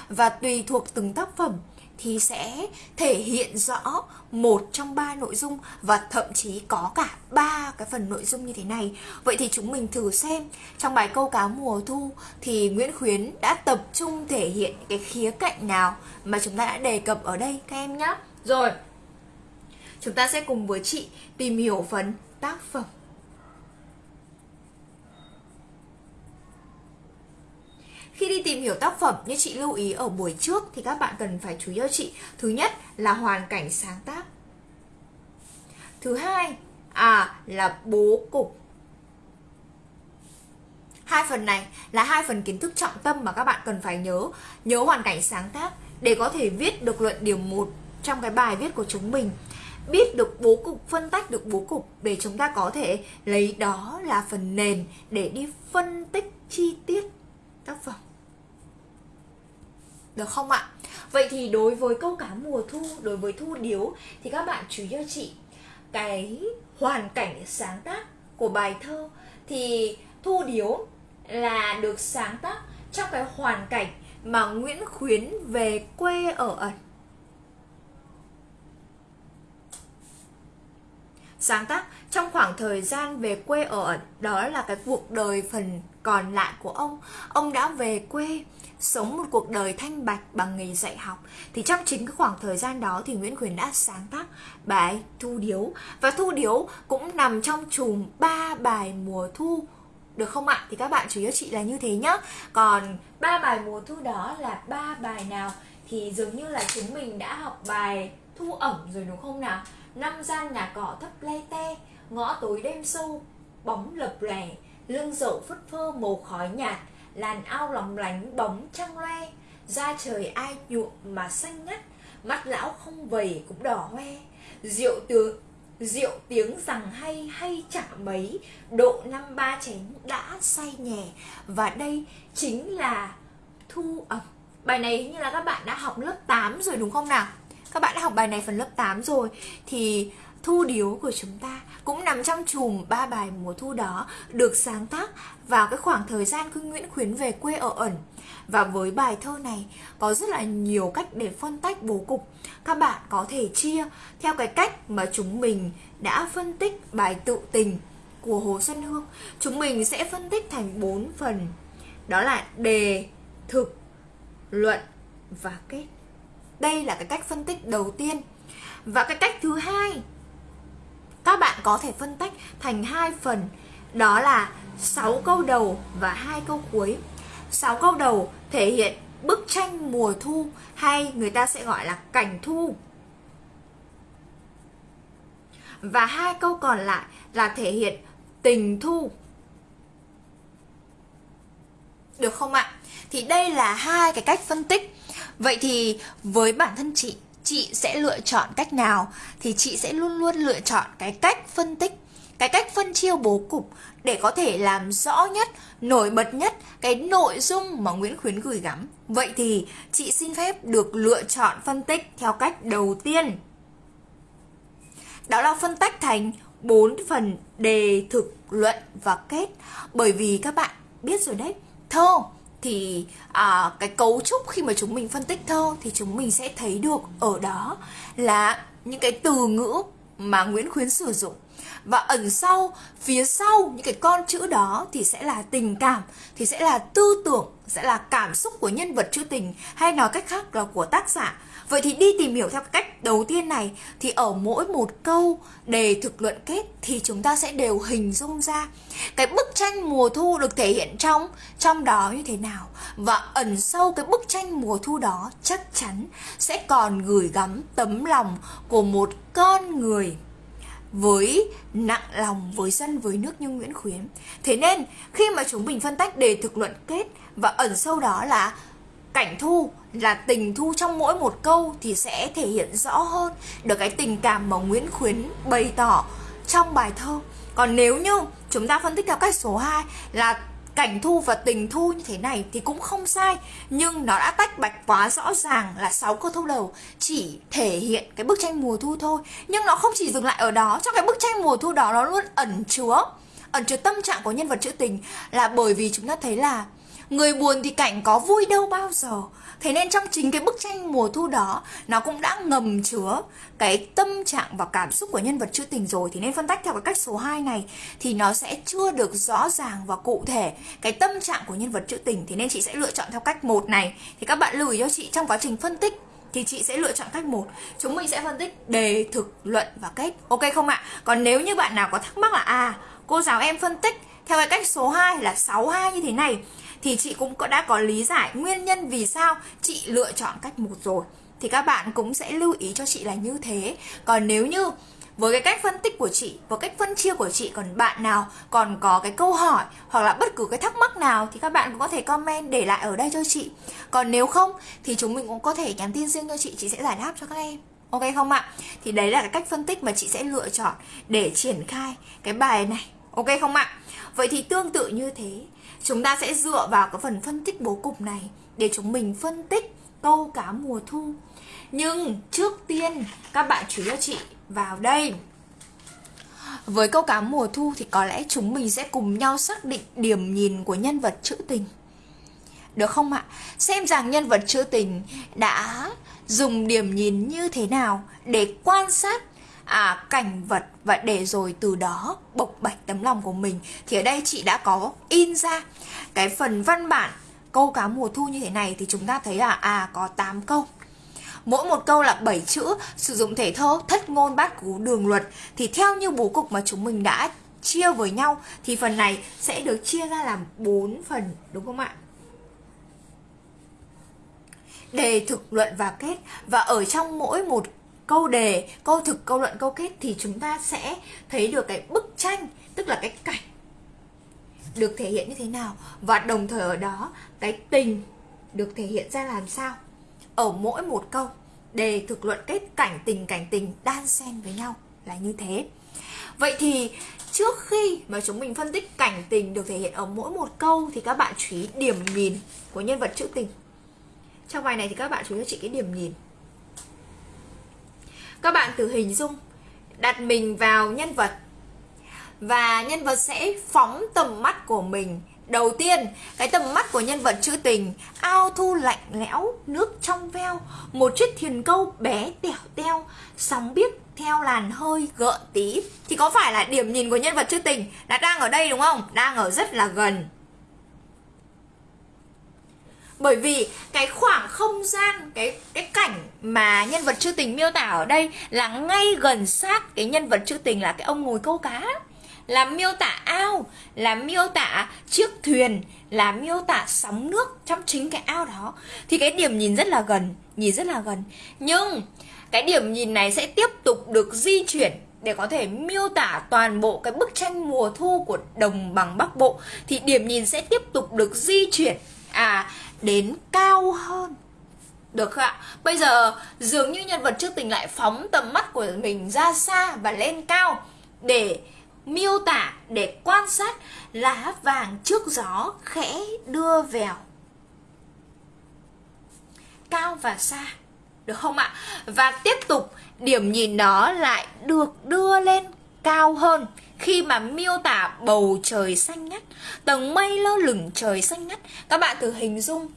Và tùy thuộc từng tác phẩm thì sẽ thể hiện rõ một trong ba nội dung và thậm chí có cả ba cái phần nội dung như thế này. Vậy thì chúng mình thử xem trong bài câu cá mùa thu thì Nguyễn Khuyến đã tập trung thể hiện cái khía cạnh nào mà chúng ta đã đề cập ở đây các em nhé. Rồi, chúng ta sẽ cùng với chị tìm hiểu phần tác phẩm. Khi đi tìm hiểu tác phẩm như chị lưu ý ở buổi trước thì các bạn cần phải chú ý cho chị. Thứ nhất là hoàn cảnh sáng tác. Thứ hai à là bố cục. Hai phần này là hai phần kiến thức trọng tâm mà các bạn cần phải nhớ. Nhớ hoàn cảnh sáng tác để có thể viết được luận điểm 1 trong cái bài viết của chúng mình biết được bố cục, phân tách được bố cục để chúng ta có thể lấy đó là phần nền để đi phân tích chi tiết tác phẩm được không ạ? Vậy thì đối với câu cá mùa thu, đối với thu điếu thì các bạn chú ý cho chị cái hoàn cảnh sáng tác của bài thơ thì thu điếu là được sáng tác trong cái hoàn cảnh mà Nguyễn Khuyến về quê ở ẩn. Sáng tác trong khoảng thời gian về quê ở ẩn, đó là cái cuộc đời phần còn lại của ông. Ông đã về quê sống một cuộc đời thanh bạch bằng nghề dạy học thì trong chính cái khoảng thời gian đó thì Nguyễn Khuyến đã sáng tác bài Thu Điếu và Thu Điếu cũng nằm trong chùm ba bài mùa thu được không ạ? Thì các bạn chú ý chị là như thế nhá. Còn ba bài mùa thu đó là ba bài nào thì dường như là chúng mình đã học bài thu ẩm rồi đúng không nào? Năm gian nhà cỏ thấp le te, ngõ tối đêm sâu, bóng lập lè, lưng dậu phất phơ màu khói nhạt, làn ao lóng lánh bóng trăng loe, da trời ai nhuộm mà xanh ngắt, mắt lão không vầy cũng đỏ hoe. Rượu tướng rượu tiếng rằng hay hay chẳng mấy, độ năm ba chén đã say nhẹ. Và đây chính là thu ẩm bài này như là các bạn đã học lớp 8 rồi đúng không nào? Các bạn đã học bài này phần lớp 8 rồi, thì thu điếu của chúng ta cũng nằm trong chùm ba bài mùa thu đó được sáng tác vào cái khoảng thời gian khi Nguyễn Khuyến về quê ở ẩn. Và với bài thơ này có rất là nhiều cách để phân tách bố cục. Các bạn có thể chia theo cái cách mà chúng mình đã phân tích bài tự tình của Hồ Xuân Hương. Chúng mình sẽ phân tích thành bốn phần. Đó là đề, thực, luận và kết. Đây là cái cách phân tích đầu tiên. Và cái cách thứ hai các bạn có thể phân tách thành hai phần, đó là 6 câu đầu và hai câu cuối. 6 câu đầu thể hiện bức tranh mùa thu hay người ta sẽ gọi là cảnh thu. Và hai câu còn lại là thể hiện tình thu. Được không ạ? Thì đây là hai cái cách phân tích. Vậy thì với bản thân chị chị sẽ lựa chọn cách nào thì chị sẽ luôn luôn lựa chọn cái cách phân tích cái cách phân chia bố cục để có thể làm rõ nhất, nổi bật nhất cái nội dung mà Nguyễn Khuyến gửi gắm. Vậy thì chị xin phép được lựa chọn phân tích theo cách đầu tiên. Đó là phân tách thành bốn phần đề, thực, luận và kết. Bởi vì các bạn biết rồi đấy, thơ thì à, cái cấu trúc khi mà chúng mình phân tích thơ thì chúng mình sẽ thấy được ở đó là những cái từ ngữ mà Nguyễn Khuyến sử dụng. Và ẩn sau phía sau những cái con chữ đó thì sẽ là tình cảm thì sẽ là tư tưởng sẽ là cảm xúc của nhân vật trữ tình hay nói cách khác là của tác giả vậy thì đi tìm hiểu theo cách đầu tiên này, thì ở mỗi một câu đề thực luận kết thì chúng ta sẽ đều hình dung ra cái bức tranh mùa thu được thể hiện trong trong đó như thế nào và ẩn sâu cái bức tranh mùa thu đó chắc chắn sẽ còn gửi gắm tấm lòng của một con người với nặng lòng, với dân với nước như Nguyễn Khuyến. Thế nên, khi mà chúng mình phân tách đề thực luận kết và ẩn sâu đó là cảnh thu, là tình thu trong mỗi một câu thì sẽ thể hiện rõ hơn được cái tình cảm mà Nguyễn Khuyến bày tỏ trong bài thơ. Còn nếu như chúng ta phân tích theo cách số 2 là cảnh thu và tình thu như thế này thì cũng không sai, nhưng nó đã tách bạch quá rõ ràng là sáu câu thơ đầu, chỉ thể hiện cái bức tranh mùa thu thôi nhưng nó không chỉ dừng lại ở đó, trong cái bức tranh mùa thu đó nó luôn ẩn chứa ẩn chứa tâm trạng của nhân vật trữ tình là bởi vì chúng ta thấy là người buồn thì cảnh có vui đâu bao giờ. Thế nên trong chính cái bức tranh mùa thu đó, nó cũng đã ngầm chứa cái tâm trạng và cảm xúc của nhân vật trữ tình rồi. Thì nên phân tách theo cái cách số 2 này thì nó sẽ chưa được rõ ràng và cụ thể cái tâm trạng của nhân vật trữ tình. Thì nên chị sẽ lựa chọn theo cách một này. Thì các bạn lưu ý cho chị, trong quá trình phân tích thì chị sẽ lựa chọn cách một. Chúng mình sẽ phân tích đề, thực, luận và kết. Ok không ạ? Còn nếu như bạn nào có thắc mắc là à cô giáo em phân tích theo cái cách số 2 là 62 như thế này thì chị cũng đã có lý giải nguyên nhân vì sao chị lựa chọn cách một rồi. Thì các bạn cũng sẽ lưu ý cho chị là như thế. Còn nếu như với cái cách phân tích của chị và cách phân chia của chị, còn bạn nào còn có cái câu hỏi hoặc là bất cứ cái thắc mắc nào thì các bạn cũng có thể comment để lại ở đây cho chị. Còn nếu không thì chúng mình cũng có thể nhắn tin riêng cho chị chị sẽ giải đáp cho các em. Ok không ạ? Thì đấy là cái cách phân tích mà chị sẽ lựa chọn để triển khai cái bài này ok không ạ? Vậy thì tương tự như thế, chúng ta sẽ dựa vào cái phần phân tích bố cục này để chúng mình phân tích câu cá mùa thu. Nhưng trước tiên, các bạn chú ý cho chị vào đây. Với câu cá mùa thu thì có lẽ chúng mình sẽ cùng nhau xác định điểm nhìn của nhân vật trữ tình. Được không ạ? Xem rằng nhân vật trữ tình đã dùng điểm nhìn như thế nào để quan sát à, cảnh vật. Và để rồi từ đó bộc bạch tấm lòng của mình thì ở đây chị đã có in ra. Cái phần văn bản câu cá mùa thu như thế này thì chúng ta thấy là à có 8 câu. Mỗi một câu là 7 chữ sử dụng thể thơ thất ngôn bát cú đường luật. Thì theo như bố cục mà chúng mình đã chia với nhau thì phần này sẽ được chia ra làm 4 phần đúng không ạ? Đề thực luận và kết. Và ở trong mỗi một câu đề, câu thực, câu luận, câu kết thì chúng ta sẽ thấy được cái bức tranh, tức là cái cảnh được thể hiện như thế nào. Và đồng thời ở đó, cái tình được thể hiện ra làm sao. Ở mỗi một câu, đề, thực, luận, kết, cảnh, tình cảnh, tình, đan xen với nhau là như thế. Vậy thì trước khi mà chúng mình phân tích cảnh, tình được thể hiện ở mỗi một câu thì các bạn chú ý điểm nhìn của nhân vật trữ tình. Trong bài này thì các bạn chú ý cho chị cái điểm nhìn các bạn thử hình dung đặt mình vào nhân vật. Và nhân vật sẽ phóng tầm mắt của mình. Đầu tiên, cái tầm mắt của nhân vật trữ tình Ao thu lạnh lẽo, nước trong veo Một chiếc thuyền câu bé tẻo teo Sóng biếc theo làn hơi gợn tí. Thì có phải là điểm nhìn của nhân vật trữ tình Là đang ở đây đúng không? Đang ở rất là gần bởi vì cái khoảng không gian, cái cái cảnh mà nhân vật trữ tình miêu tả ở đây là ngay gần sát cái nhân vật trữ tình là cái ông ngồi câu cá. Là miêu tả ao, là miêu tả chiếc thuyền, là miêu tả sóng nước trong chính cái ao đó. Thì cái điểm nhìn rất là gần, nhìn rất là gần. Nhưng cái điểm nhìn này sẽ tiếp tục được di chuyển để có thể miêu tả toàn bộ cái bức tranh mùa thu của đồng bằng Bắc Bộ. Thì điểm nhìn sẽ tiếp tục được di chuyển. À đến cao hơn được không ạ? Bây giờ dường như nhân vật trước tình lại phóng tầm mắt của mình ra xa và lên cao để miêu tả, để quan sát lá vàng trước gió khẽ đưa vèo. Cao và xa. Được không ạ? Và tiếp tục điểm nhìn đó lại được đưa lên cao hơn khi mà miêu tả bầu trời xanh ngắt, tầng mây lơ lửng trời xanh ngắt. Các bạn thử hình dung,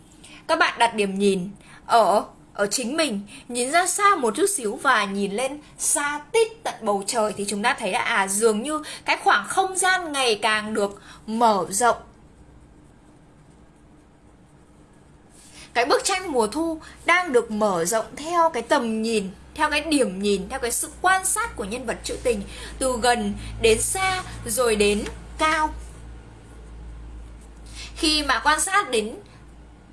các bạn đặt điểm nhìn ở ở chính mình nhìn ra xa một chút xíu và nhìn lên xa tít tận bầu trời thì chúng ta thấy là à dường như cái khoảng không gian ngày càng được mở rộng cái bức tranh mùa thu đang được mở rộng theo cái tầm nhìn theo cái điểm nhìn, theo cái sự quan sát của nhân vật trữ tình, từ gần đến xa, rồi đến cao. Khi mà quan sát đến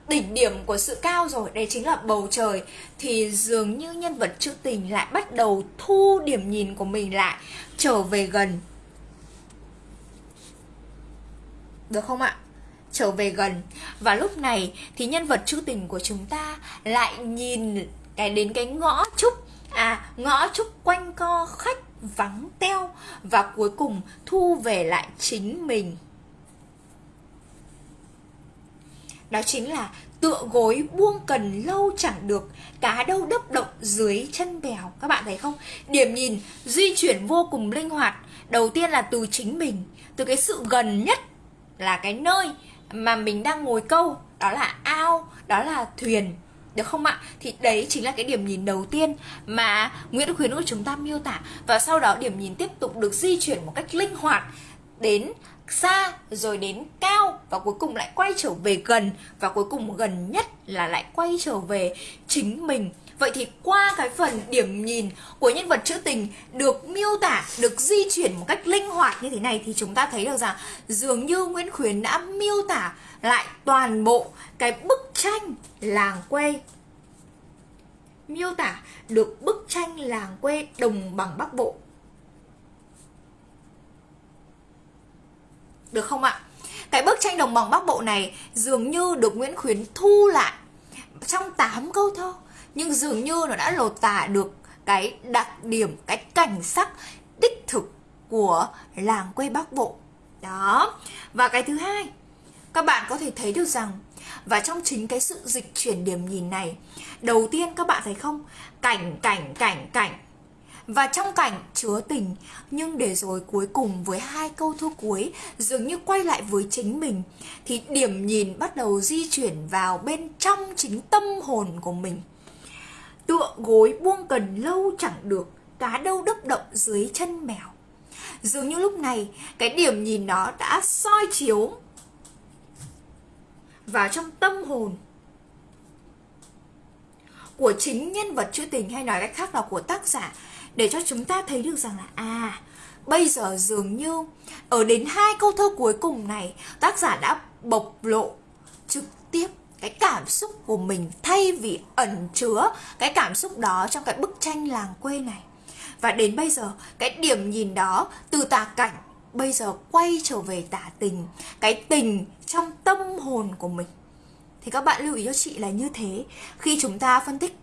đỉnh điểm của sự cao rồi, đây chính là bầu trời, thì dường như nhân vật trữ tình lại bắt đầu thu điểm nhìn của mình lại, trở về gần. Được không ạ? Trở về gần. Và lúc này thì nhân vật trữ tình của chúng ta lại nhìn cái đến cái ngõ trúc à ngõ trúc quanh co khách vắng teo và cuối cùng thu về lại chính mình. Đó chính là tựa gối buông cần lâu chẳng được, cá đâu đấp động dưới chân bèo. Các bạn thấy không? Điểm nhìn di chuyển vô cùng linh hoạt. Đầu tiên là từ chính mình, từ cái sự gần nhất là cái nơi mà mình đang ngồi câu, đó là ao, đó là thuyền được không ạ? Thì đấy chính là cái điểm nhìn đầu tiên mà Nguyễn Khuyến của chúng ta miêu tả. Và sau đó điểm nhìn tiếp tục được di chuyển một cách linh hoạt đến xa, rồi đến cao và cuối cùng lại quay trở về gần. Và cuối cùng gần nhất là lại quay trở về chính mình. Vậy thì qua cái phần điểm nhìn của nhân vật trữ tình được miêu tả, được di chuyển một cách linh hoạt như thế này thì chúng ta thấy được rằng dường như Nguyễn Khuyến đã miêu tả lại toàn bộ cái bức tranh làng quê miêu tả được bức tranh làng quê đồng bằng Bắc Bộ. Được không ạ? Cái bức tranh đồng bằng Bắc Bộ này dường như được Nguyễn Khuyến thu lại trong 8 câu thơ nhưng dường như nó đã lột tả được cái đặc điểm, cái cảnh sắc đích thực của làng quê Bắc Bộ. Đó. Và cái thứ hai, các bạn có thể thấy được rằng và trong chính cái sự dịch chuyển điểm nhìn này đầu tiên các bạn thấy không cảnh cảnh cảnh cảnh và trong cảnh chứa tình nhưng để rồi cuối cùng với hai câu thơ cuối dường như quay lại với chính mình thì điểm nhìn bắt đầu di chuyển vào bên trong chính tâm hồn của mình tựa gối buông cần lâu chẳng được, cá đâu đấp động dưới chân mèo. Dường như lúc này, cái điểm nhìn nó đã soi chiếu vào trong tâm hồn của chính nhân vật trữ tình hay nói cách khác là của tác giả, để cho chúng ta thấy được rằng là à bây giờ dường như ở đến hai câu thơ cuối cùng này, tác giả đã bộc lộ trực tiếp cái cảm xúc của mình thay vì ẩn chứa cái cảm xúc đó trong cái bức tranh làng quê này. Và đến bây giờ, cái điểm nhìn đó từ tà cảnh bây giờ quay trở về tả tình, cái tình trong tâm hồn của mình. Thì các bạn lưu ý cho chị là như thế. Khi chúng ta phân tích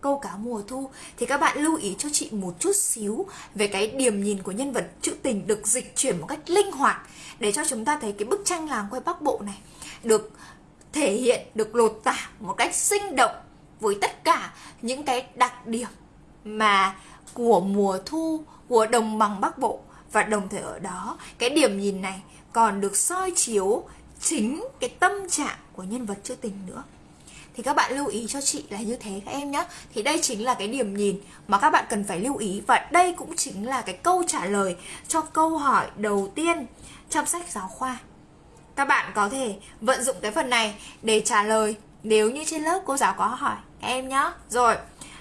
câu cá mùa thu, thì các bạn lưu ý cho chị một chút xíu về cái điểm nhìn của nhân vật trữ tình được dịch chuyển một cách linh hoạt để cho chúng ta thấy cái bức tranh làng quê Bắc Bộ này được thể hiện được lột tả một cách sinh động với tất cả những cái đặc điểm mà của mùa thu, của đồng bằng Bắc Bộ. Và đồng thời ở đó, cái điểm nhìn này còn được soi chiếu chính cái tâm trạng của nhân vật trữ tình nữa. Thì các bạn lưu ý cho chị là như thế các em nhé thì đây chính là cái điểm nhìn mà các bạn cần phải lưu ý. Và đây cũng chính là cái câu trả lời cho câu hỏi đầu tiên trong sách giáo khoa các bạn có thể vận dụng cái phần này để trả lời nếu như trên lớp cô giáo có hỏi các em nhé rồi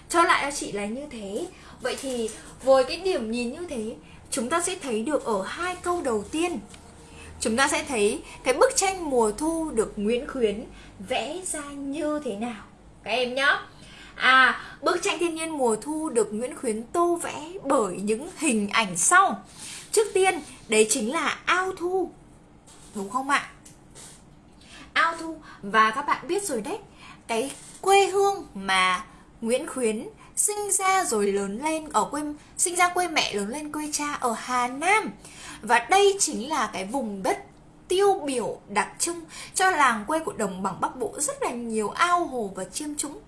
cho lại cho chị là như thế vậy thì với cái điểm nhìn như thế chúng ta sẽ thấy được ở hai câu đầu tiên chúng ta sẽ thấy cái bức tranh mùa thu được Nguyễn Khuyến vẽ ra như thế nào các em nhé À, bức tranh thiên nhiên mùa thu được Nguyễn Khuyến tô vẽ bởi những hình ảnh sau. Trước tiên, đấy chính là ao thu. Đúng không ạ? Ao thu và các bạn biết rồi đấy, cái quê hương mà Nguyễn Khuyến sinh ra rồi lớn lên ở quê sinh ra quê mẹ lớn lên quê cha ở Hà Nam và đây chính là cái vùng đất tiêu biểu đặc trưng cho làng quê của đồng bằng Bắc Bộ rất là nhiều ao hồ và chiêm trũng.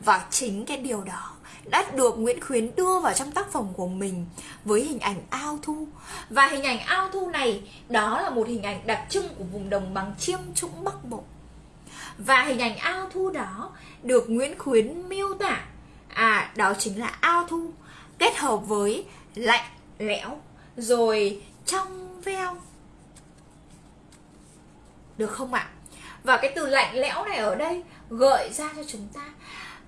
Và chính cái điều đó đã được Nguyễn Khuyến đưa vào trong tác phẩm của mình với hình ảnh ao thu. Và hình ảnh ao thu này, đó là một hình ảnh đặc trưng của vùng đồng bằng chiêm trũng Bắc Bộ. Và hình ảnh ao thu đó được Nguyễn Khuyến miêu tả à đó chính là ao thu, kết hợp với lạnh lẽo, rồi trong veo được không ạ và cái từ lạnh lẽo này ở đây gợi ra cho chúng ta.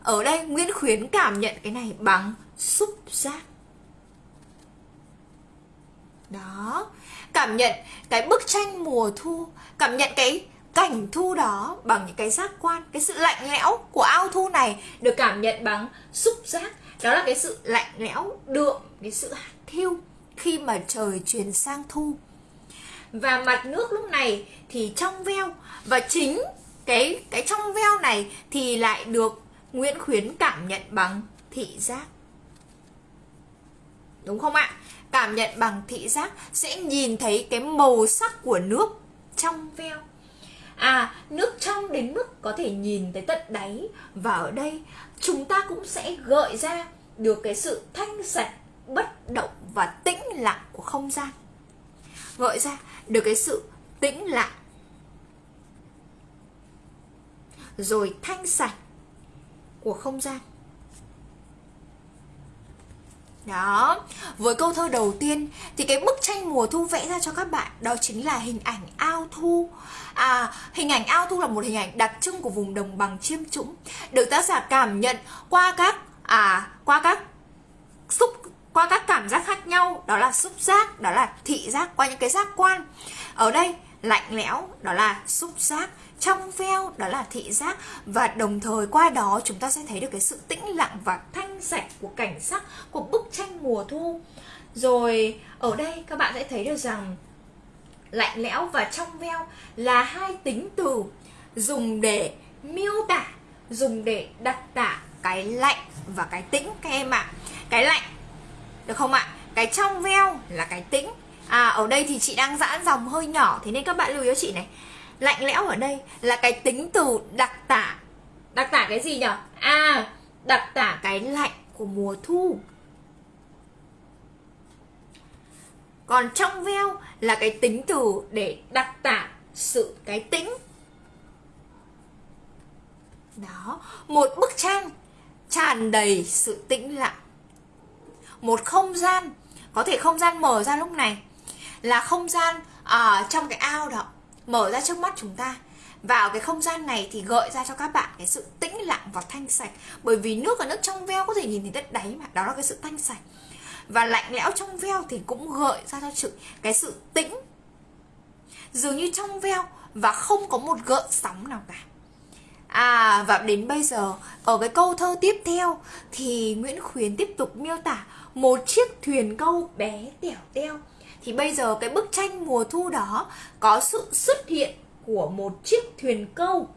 Ở đây, Nguyễn Khuyến cảm nhận cái này bằng xúc giác. Đó. Cảm nhận cái bức tranh mùa thu, cảm nhận cái cảnh thu đó bằng những cái giác quan, cái sự lạnh lẽo của ao thu này được cảm nhận bằng xúc giác. Đó là cái sự lạnh lẽo đượm, cái sự hạt thiêu khi mà trời chuyển sang thu. Và mặt nước lúc này thì trong veo và chính cái cái trong veo này thì lại được Nguyễn Khuyến cảm nhận bằng thị giác. Đúng không ạ? Cảm nhận bằng thị giác sẽ nhìn thấy cái màu sắc của nước trong veo. À nước trong đến mức có thể nhìn tới tận đáy. Và ở đây, chúng ta cũng sẽ gợi ra được cái sự thanh sạch, bất động và tĩnh lặng của không gian. Gợi ra được cái sự tĩnh lặng rồi thanh sạch của không gian đó, với câu thơ đầu tiên thì cái bức tranh mùa thu vẽ ra cho các bạn đó chính là hình ảnh ao thu. À, hình ảnh ao thu là một hình ảnh đặc trưng của vùng đồng bằng chiêm trũng, được tác giả cảm nhận qua các à qua các xúc qua các cảm giác khác nhau, đó là xúc giác, đó là thị giác qua những cái giác quan. Ở đây lạnh lẽo đó là xúc giác trong veo, đó là thị giác. Và đồng thời qua đó chúng ta sẽ thấy được cái sự tĩnh lặng và thanh sạch của cảnh sắc, của bức tranh mùa thu. Rồi, ở đây các bạn sẽ thấy được rằng lạnh lẽo và trong veo là hai tính từ dùng để miêu tả, dùng để đặt tả cái lạnh và cái tĩnh. Các em ạ à. cái lạnh, được không ạ? Cái trong veo là cái tĩnh. À ở đây thì chị đang giãn dòng hơi nhỏ, thế nên các bạn lưu ý cho chị này lạnh lẽo ở đây là cái tính từ đặc tả. Đặc tả cái gì nhỉ à đặc tả cái lạnh của mùa thu. Còn trong veo là cái tính từ để đặc tả sự cái tĩnh đó, một bức tranh tràn đầy sự tĩnh lặng. Một không gian, có thể không gian mở ra lúc này, là không gian ở trong cái ao đó mở ra trước mắt chúng ta. Vào cái không gian này thì gợi ra cho các bạn cái sự tĩnh lặng và thanh sạch. Bởi vì nước ở nước trong veo có thể nhìn thấy đất đáy mà, đó là cái sự thanh sạch. Và lạnh lẽo trong veo thì cũng gợi ra cho sự, cái sự tĩnh. Dường như trong veo và không có một gợn sóng nào cả. À và đến bây giờ, ở cái câu thơ tiếp theo thì Nguyễn Khuyến tiếp tục miêu tả một chiếc thuyền câu bé tẻo teo thì bây giờ cái bức tranh mùa thu đó có sự xuất hiện của một chiếc thuyền câu.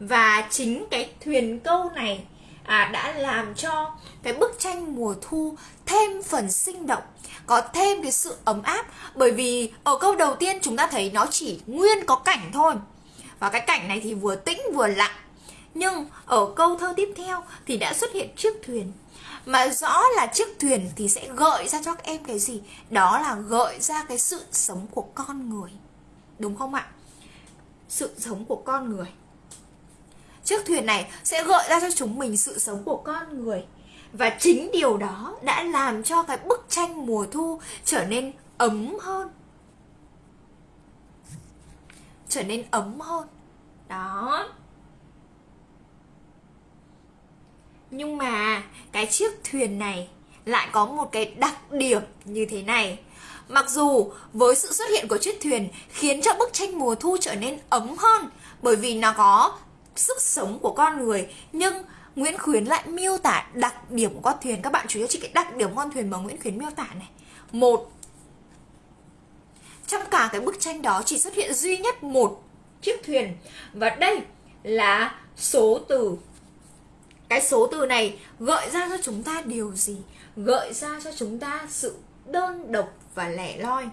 Và chính cái thuyền câu này à, đã làm cho cái bức tranh mùa thu thêm phần sinh động có thêm cái sự ấm áp. Bởi vì ở câu đầu tiên chúng ta thấy nó chỉ nguyên có cảnh thôi. Và cái cảnh này thì vừa tĩnh vừa lặng nhưng ở câu thơ tiếp theo thì đã xuất hiện chiếc thuyền. Mà rõ là chiếc thuyền thì sẽ gợi ra cho các em cái gì? Đó là gợi ra cái sự sống của con người. Đúng không ạ? Sự sống của con người. Chiếc thuyền này sẽ gợi ra cho chúng mình sự sống của con người. Và chính điều đó đã làm cho cái bức tranh mùa thu trở nên ấm hơn. Trở nên ấm hơn. Đó. Nhưng mà cái chiếc thuyền này lại có một cái đặc điểm như thế này. Mặc dù với sự xuất hiện của chiếc thuyền khiến cho bức tranh mùa thu trở nên ấm hơn bởi vì nó có sức sống của con người, nhưng Nguyễn Khuyến lại miêu tả đặc điểm của con thuyền. Các bạn chú ý cho chị cái đặc điểm con thuyền mà Nguyễn Khuyến miêu tả này. Một, trong cả cái bức tranh đó chỉ xuất hiện duy nhất một chiếc thuyền và đây là số từ cái số từ này gợi ra cho chúng ta điều gì? Gợi ra cho chúng ta sự đơn độc và lẻ loi.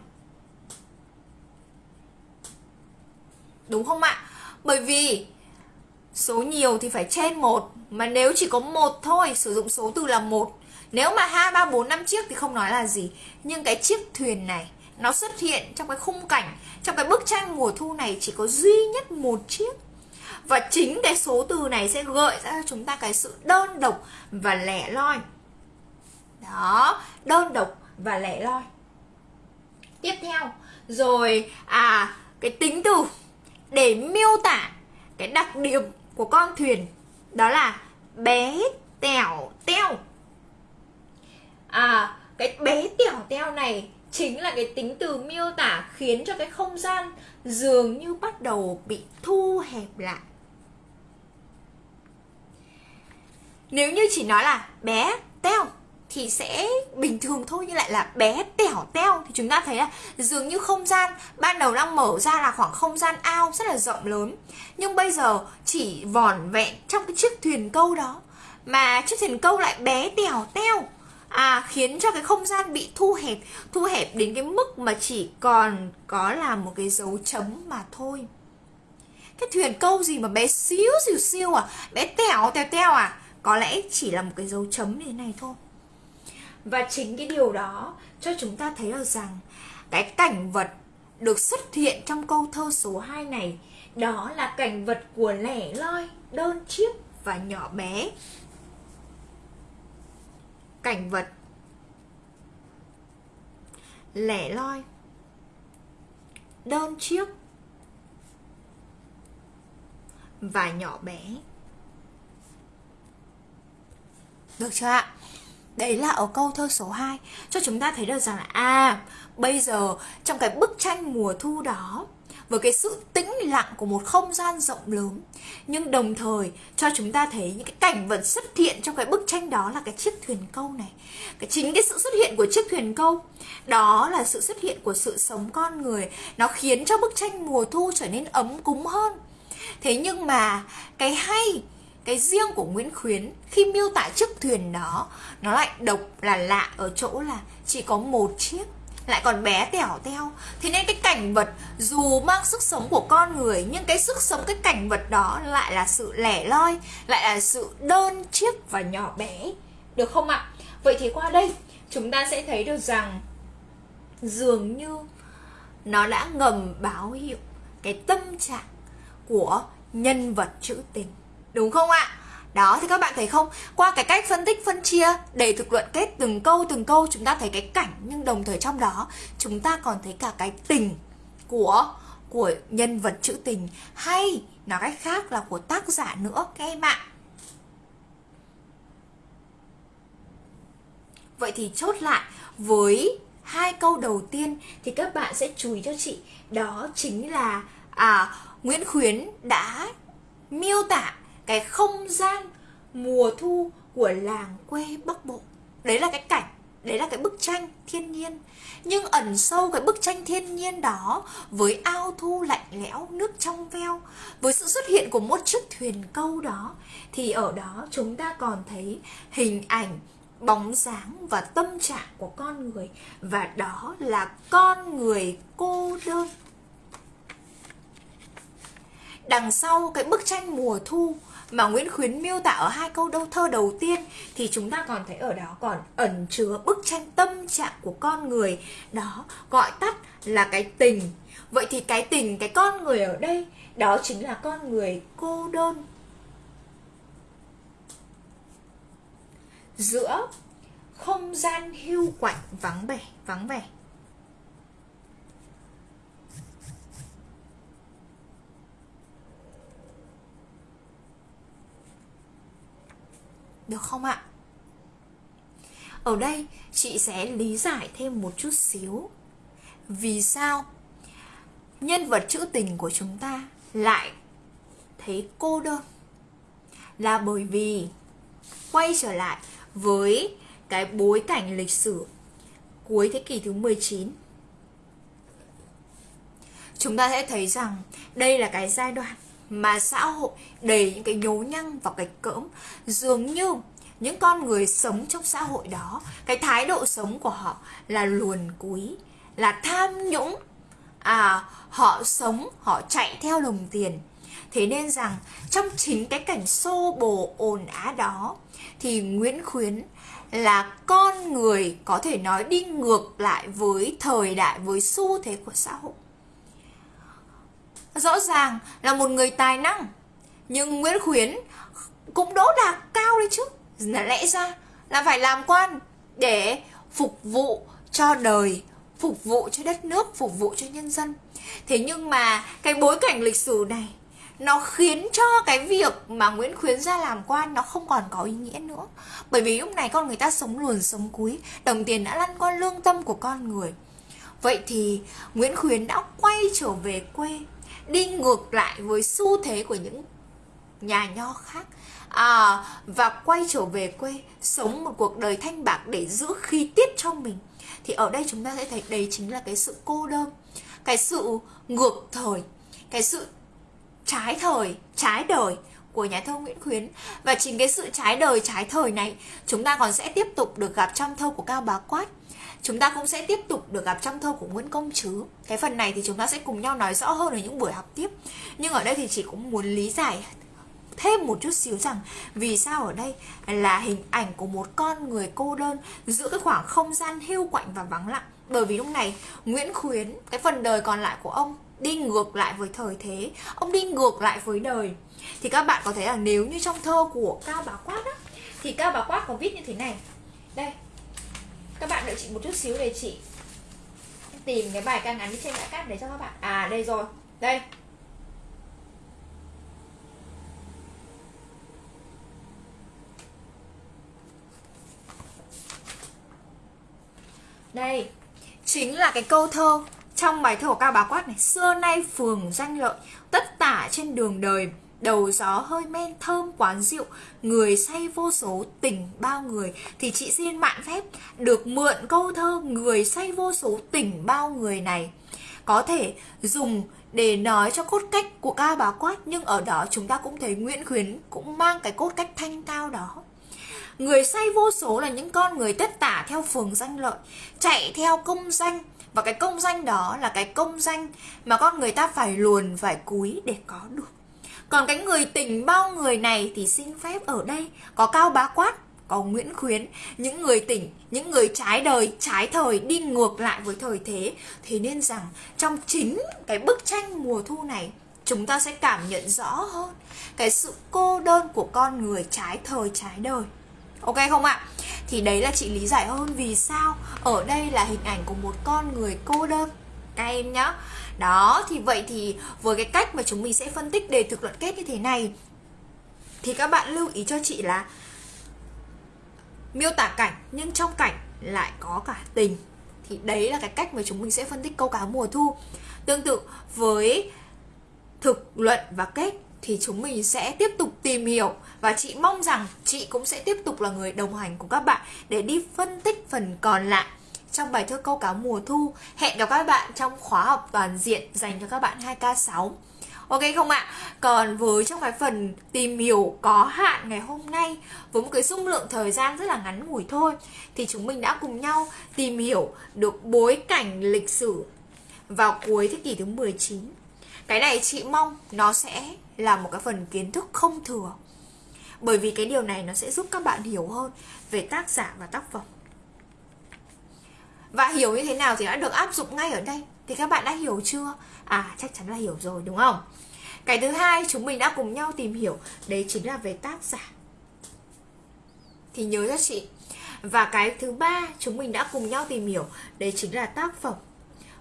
Đúng không ạ? Bởi vì số nhiều thì phải trên một, mà nếu chỉ có một thôi, sử dụng số từ là một. Nếu mà hai, ba, bốn, năm chiếc thì không nói là gì. Nhưng cái chiếc thuyền này, nó xuất hiện trong cái khung cảnh, trong cái bức tranh mùa thu này chỉ có duy nhất một chiếc và chính cái số từ này sẽ gợi ra cho chúng ta cái sự đơn độc và lẻ loi. Đó, đơn độc và lẻ loi. Tiếp theo, rồi à cái tính từ để miêu tả cái đặc điểm của con thuyền, đó là bé tẻo teo. À cái bé tẻo teo này chính là cái tính từ miêu tả khiến cho cái không gian dường như bắt đầu bị thu hẹp lại. Nếu như chỉ nói là bé teo thì sẽ bình thường thôi, nhưng lại là bé tẻo teo thì chúng ta thấy là dường như không gian ban đầu đang mở ra là khoảng không gian ao rất là rộng lớn. Nhưng bây giờ chỉ vòn vẹn trong cái chiếc thuyền câu đó, mà chiếc thuyền câu lại bé tẻo teo à khiến cho cái không gian bị thu hẹp thu hẹp đến cái mức mà chỉ còn có là một cái dấu chấm mà thôi. Cái thuyền câu gì mà bé xíu xìu siêu à? Bé tẻo tèo tèo à? Có lẽ chỉ là một cái dấu chấm như thế này thôi và chính cái điều đó cho chúng ta thấy được rằng cái cảnh vật được xuất hiện trong câu thơ số 2 này đó là cảnh vật của lẻ loi, đơn chiếc và nhỏ bé. Cảnh vật lẻ loi, đơn chiếc và nhỏ bé. Được chưa ạ? Đấy là ở câu thơ số 2 Cho chúng ta thấy được rằng là À bây giờ trong cái bức tranh mùa thu đó, với cái sự tĩnh lặng của một không gian rộng lớn, nhưng đồng thời cho chúng ta thấy những cái cảnh vật xuất hiện trong cái bức tranh đó là cái chiếc thuyền câu này. Cái chính cái sự xuất hiện của chiếc thuyền câu, đó là sự xuất hiện của sự sống con người. Nó khiến cho bức tranh mùa thu trở nên ấm cúng hơn. Thế nhưng mà cái hay cái riêng của Nguyễn Khuyến, khi miêu tả chiếc thuyền đó, nó lại độc là lạ ở chỗ là chỉ có một chiếc, lại còn bé tẻo teo thế nên cái cảnh vật dù mang sức sống của con người, nhưng cái sức sống, cái cảnh vật đó lại là sự lẻ loi, lại là sự đơn chiếc và nhỏ bé. Được không ạ? Vậy thì qua đây, chúng ta sẽ thấy được rằng dường như nó đã ngầm báo hiệu cái tâm trạng của nhân vật trữ tình đúng không ạ? Đó, thì các bạn thấy không? Qua cái cách phân tích, phân chia, để thực luận kết từng câu từng câu, chúng ta thấy cái cảnh, nhưng đồng thời trong đó, chúng ta còn thấy cả cái tình của của nhân vật trữ tình, hay nói cách khác là của tác giả nữa, các em ạ. Vậy thì chốt lại, với hai câu đầu tiên thì các bạn sẽ chú ý cho chị, đó chính là à Nguyễn Khuyến đã miêu tả cái không gian mùa thu của làng quê Bắc Bộ. Đấy là cái cảnh, đấy là cái bức tranh thiên nhiên. Nhưng ẩn sâu cái bức tranh thiên nhiên đó với ao thu lạnh lẽo, nước trong veo, với sự xuất hiện của một chiếc thuyền câu đó thì ở đó chúng ta còn thấy hình ảnh bóng dáng và tâm trạng của con người và đó là con người cô đơn đằng sau cái bức tranh mùa thu mà Nguyễn Khuyến miêu tả ở hai câu đâu thơ đầu tiên thì chúng ta còn thấy ở đó còn ẩn chứa bức tranh tâm trạng của con người. Đó, gọi tắt là cái tình. Vậy thì cái tình, cái con người ở đây, đó chính là con người cô đơn. Giữa không gian hưu quạnh vắng vẻ vắng vẻ. Được không ạ? Ở đây, chị sẽ lý giải thêm một chút xíu. Vì sao nhân vật trữ tình của chúng ta lại thấy cô đơn? Là bởi vì quay trở lại với cái bối cảnh lịch sử cuối thế kỷ thứ 19 Chúng ta sẽ thấy rằng đây là cái giai đoạn mà xã hội đầy những cái nhố nhăng và cái cỡm. Dường như những con người sống trong xã hội đó, cái thái độ sống của họ là luồn cúi, là tham nhũng. À họ sống, họ chạy theo đồng tiền. Thế nên rằng, trong chính cái cảnh xô bồ ồn á đó, thì nguyễn khuyến là con người có thể nói đi ngược lại với thời đại, với xu thế của xã hội rõ ràng là một người tài năng. Nhưng Nguyễn Khuyến cũng đỗ đạt cao đấy chứ. Là lẽ ra là phải làm quan để phục vụ cho đời, phục vụ cho đất nước, phục vụ cho nhân dân. Thế nhưng mà cái bối cảnh lịch sử này, nó khiến cho cái việc mà Nguyễn Khuyến ra làm quan nó không còn có ý nghĩa nữa. Bởi vì lúc này con người ta sống luồn sống cúi, đồng tiền đã lăn qua lương tâm của con người. Vậy thì Nguyễn Khuyến đã quay trở về quê đi ngược lại với xu thế của những nhà nho khác. À, và quay trở về quê sống một cuộc đời thanh bạc để giữ khí tiết cho mình. Thì ở đây chúng ta sẽ thấy đấy chính là cái sự cô đơn cái sự ngược thời cái sự trái thời trái đời của nhà thơ Nguyễn Khuyến. Và chính cái sự trái đời trái thời này chúng ta còn sẽ tiếp tục được gặp trong thơ của Cao Bá Quát chúng ta cũng sẽ tiếp tục được gặp trong thơ của Nguyễn Công Trứ. Cái phần này thì chúng ta sẽ cùng nhau nói rõ hơn ở những buổi học tiếp. Nhưng ở đây thì chỉ cũng muốn lý giải thêm một chút xíu rằng vì sao ở đây là hình ảnh của một con người cô đơn giữa cái khoảng không gian hưu quạnh và vắng lặng bởi vì lúc này Nguyễn Khuyến cái phần đời còn lại của ông đi ngược lại với thời thế ông đi ngược lại với đời thì các bạn có thấy là nếu như trong thơ của Cao Bá Quát á, thì Cao Bá Quát có viết như thế này đây các bạn đợi chị một chút xíu để chị tìm cái bài ca ngắn trên đã cắt để cho các bạn. À đây rồi. Đây. Đây, chính là cái câu thơ trong bài thơ của cao bá quát này. Xưa nay phường danh lợi, tất tả trên đường đời đầu gió hơi men thơm quán rượu người say vô số tình bao người. Thì chị xin mạn phép được mượn câu thơ người say vô số tình bao người này. Có thể dùng để nói cho cốt cách của ca bá quát nhưng ở đó chúng ta cũng thấy nguyễn khuyến cũng mang cái cốt cách thanh cao đó. Người say vô số là những con người tất tả theo phường danh lợi, chạy theo công danh. Và cái công danh đó là cái công danh mà con người ta phải luồn, phải cúi để có được còn cái người tình bao người này thì xin phép ở đây có cao bá quát có Nguyễn Khuyến, những người tỉnh, những người trái đời, trái thời đi ngược lại với thời thế. Thế nên rằng trong chính cái bức tranh mùa thu này, chúng ta sẽ cảm nhận rõ hơn cái sự cô đơn của con người trái thời, trái đời. Ok không ạ? Thì đấy là chị lý giải hơn vì sao ở đây là hình ảnh của một con người cô đơn các em nhá đó, thì vậy thì với cái cách mà chúng mình sẽ phân tích đề thực luận kết như thế này, thì các bạn lưu ý cho chị là miêu tả cảnh nhưng trong cảnh lại có cả tình. Thì đấy là cái cách mà chúng mình sẽ phân tích câu cá mùa thu. Tương tự với thực luận và kết thì chúng mình sẽ tiếp tục tìm hiểu và chị mong rằng chị cũng sẽ tiếp tục là người đồng hành cùng các bạn để đi phân tích phần còn lại trong bài thơ câu cá mùa thu. Hẹn gặp các bạn trong khóa học toàn diện dành cho các bạn 2K6. Ok không ạ? Còn với trong cái phần tìm hiểu có hạn ngày hôm nay, với một cái dung lượng thời gian rất là ngắn ngủi thôi, thì chúng mình đã cùng nhau tìm hiểu được bối cảnh lịch sử vào cuối thế kỷ thứ 19. Cái này chị mong nó sẽ là một cái phần kiến thức không thừa. Bởi vì cái điều này nó sẽ giúp các bạn hiểu hơn về tác giả và tác phẩm. Và hiểu như thế nào thì đã được áp dụng ngay ở đây. Thì các bạn đã hiểu chưa? À chắc chắn là hiểu rồi, đúng không? Cái thứ hai, chúng mình đã cùng nhau tìm hiểu. Đấy chính là về tác giả. Thì nhớ cho chị. Và cái thứ ba, chúng mình đã cùng nhau tìm hiểu. Đấy chính là tác phẩm.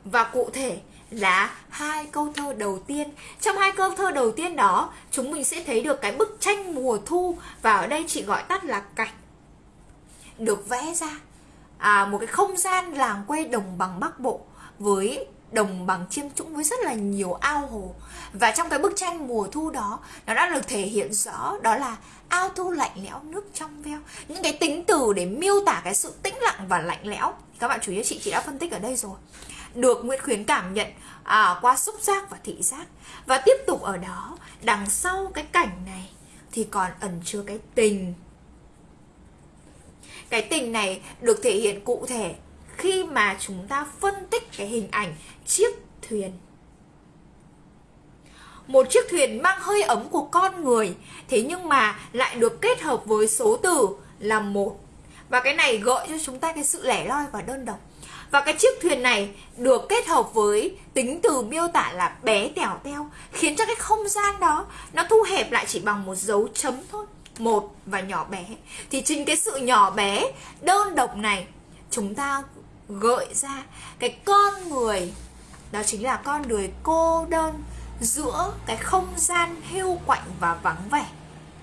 Và cụ thể là hai câu thơ đầu tiên. Trong hai câu thơ đầu tiên đó, Chúng mình sẽ thấy được cái bức tranh mùa thu. Và ở đây chị gọi tắt là cảnh. Được vẽ ra à, một cái không gian làng quê đồng bằng Bắc Bộ với đồng bằng chiêm trũng với rất là nhiều ao hồ. Và trong cái bức tranh mùa thu đó nó đã được thể hiện rõ đó là ao thu lạnh lẽo nước trong veo. Những cái tính từ để miêu tả cái sự tĩnh lặng và lạnh lẽo. Các bạn chú ý chị chị đã phân tích ở đây rồi. Được Nguyễn Khuyến cảm nhận à, qua xúc giác và thị giác. Và tiếp tục ở đó đằng sau cái cảnh này thì còn ẩn chứa cái tình cái tình này được thể hiện cụ thể khi mà chúng ta phân tích cái hình ảnh chiếc thuyền. Một chiếc thuyền mang hơi ấm của con người, thế nhưng mà lại được kết hợp với số từ là một. Và cái này gợi cho chúng ta cái sự lẻ loi và đơn độc. Và cái chiếc thuyền này được kết hợp với tính từ miêu tả là bé tẻo teo, khiến cho cái không gian đó nó thu hẹp lại chỉ bằng một dấu chấm thôi một và nhỏ bé. Thì chính cái sự nhỏ bé, đơn độc này, chúng ta gợi ra cái con người. Đó chính là con người cô đơn giữa cái không gian hưu quạnh và vắng vẻ.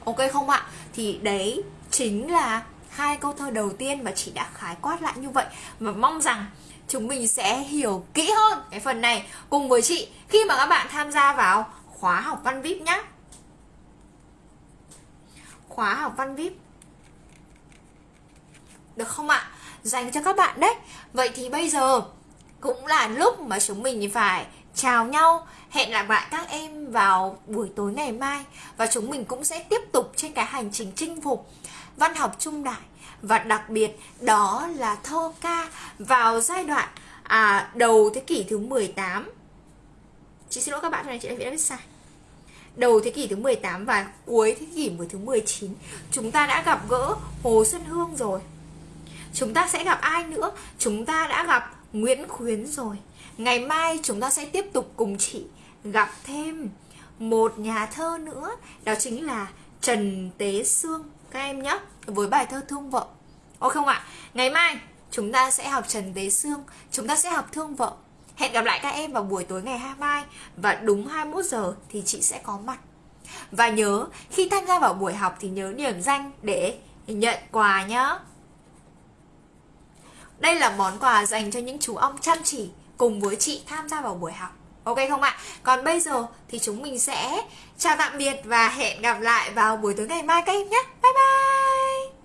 Ok không ạ? Thì đấy chính là hai câu thơ đầu tiên mà chị đã khái quát lại như vậy. Và mong rằng chúng mình sẽ hiểu kỹ hơn cái phần này cùng với chị khi mà các bạn tham gia vào khóa học văn vip nhé khóa học văn vip được không ạ? Dành cho các bạn đấy. Vậy thì bây giờ cũng là lúc mà chúng mình phải chào nhau. Hẹn gặp lại các em vào buổi tối ngày mai. Và chúng mình cũng sẽ tiếp tục trên cái hành trình chinh phục văn học trung đại. Và đặc biệt đó là thơ ca vào giai đoạn à, đầu thế kỷ thứ 18 Chị xin lỗi các bạn này chị đã viết sai. Đầu thế kỷ thứ 18 và cuối thế kỷ thứ 19 Chúng ta đã gặp gỡ Hồ Xuân Hương rồi. Chúng ta sẽ gặp ai nữa? Chúng ta đã gặp Nguyễn Khuyến rồi. Ngày mai chúng ta sẽ tiếp tục cùng chị gặp thêm một nhà thơ nữa, Đó chính là Trần Tế Sương. Các em nhé Với bài thơ Thương Vợ. Ồ không ạ? Ngày mai chúng ta sẽ học Trần Tế Sương, Chúng ta sẽ học Thương Vợ. Hẹn gặp lại các em vào buổi tối ngày 22 Và đúng 21 giờ thì chị sẽ có mặt. Và nhớ, khi tham gia vào buổi học thì nhớ điểm danh để nhận quà nhá. Đây là món quà dành cho những chú ong chăm chỉ cùng với chị tham gia vào buổi học. Ok không ạ? Còn bây giờ thì chúng mình sẽ chào tạm biệt và hẹn gặp lại vào buổi tối ngày mai các em nhé. Bye bye!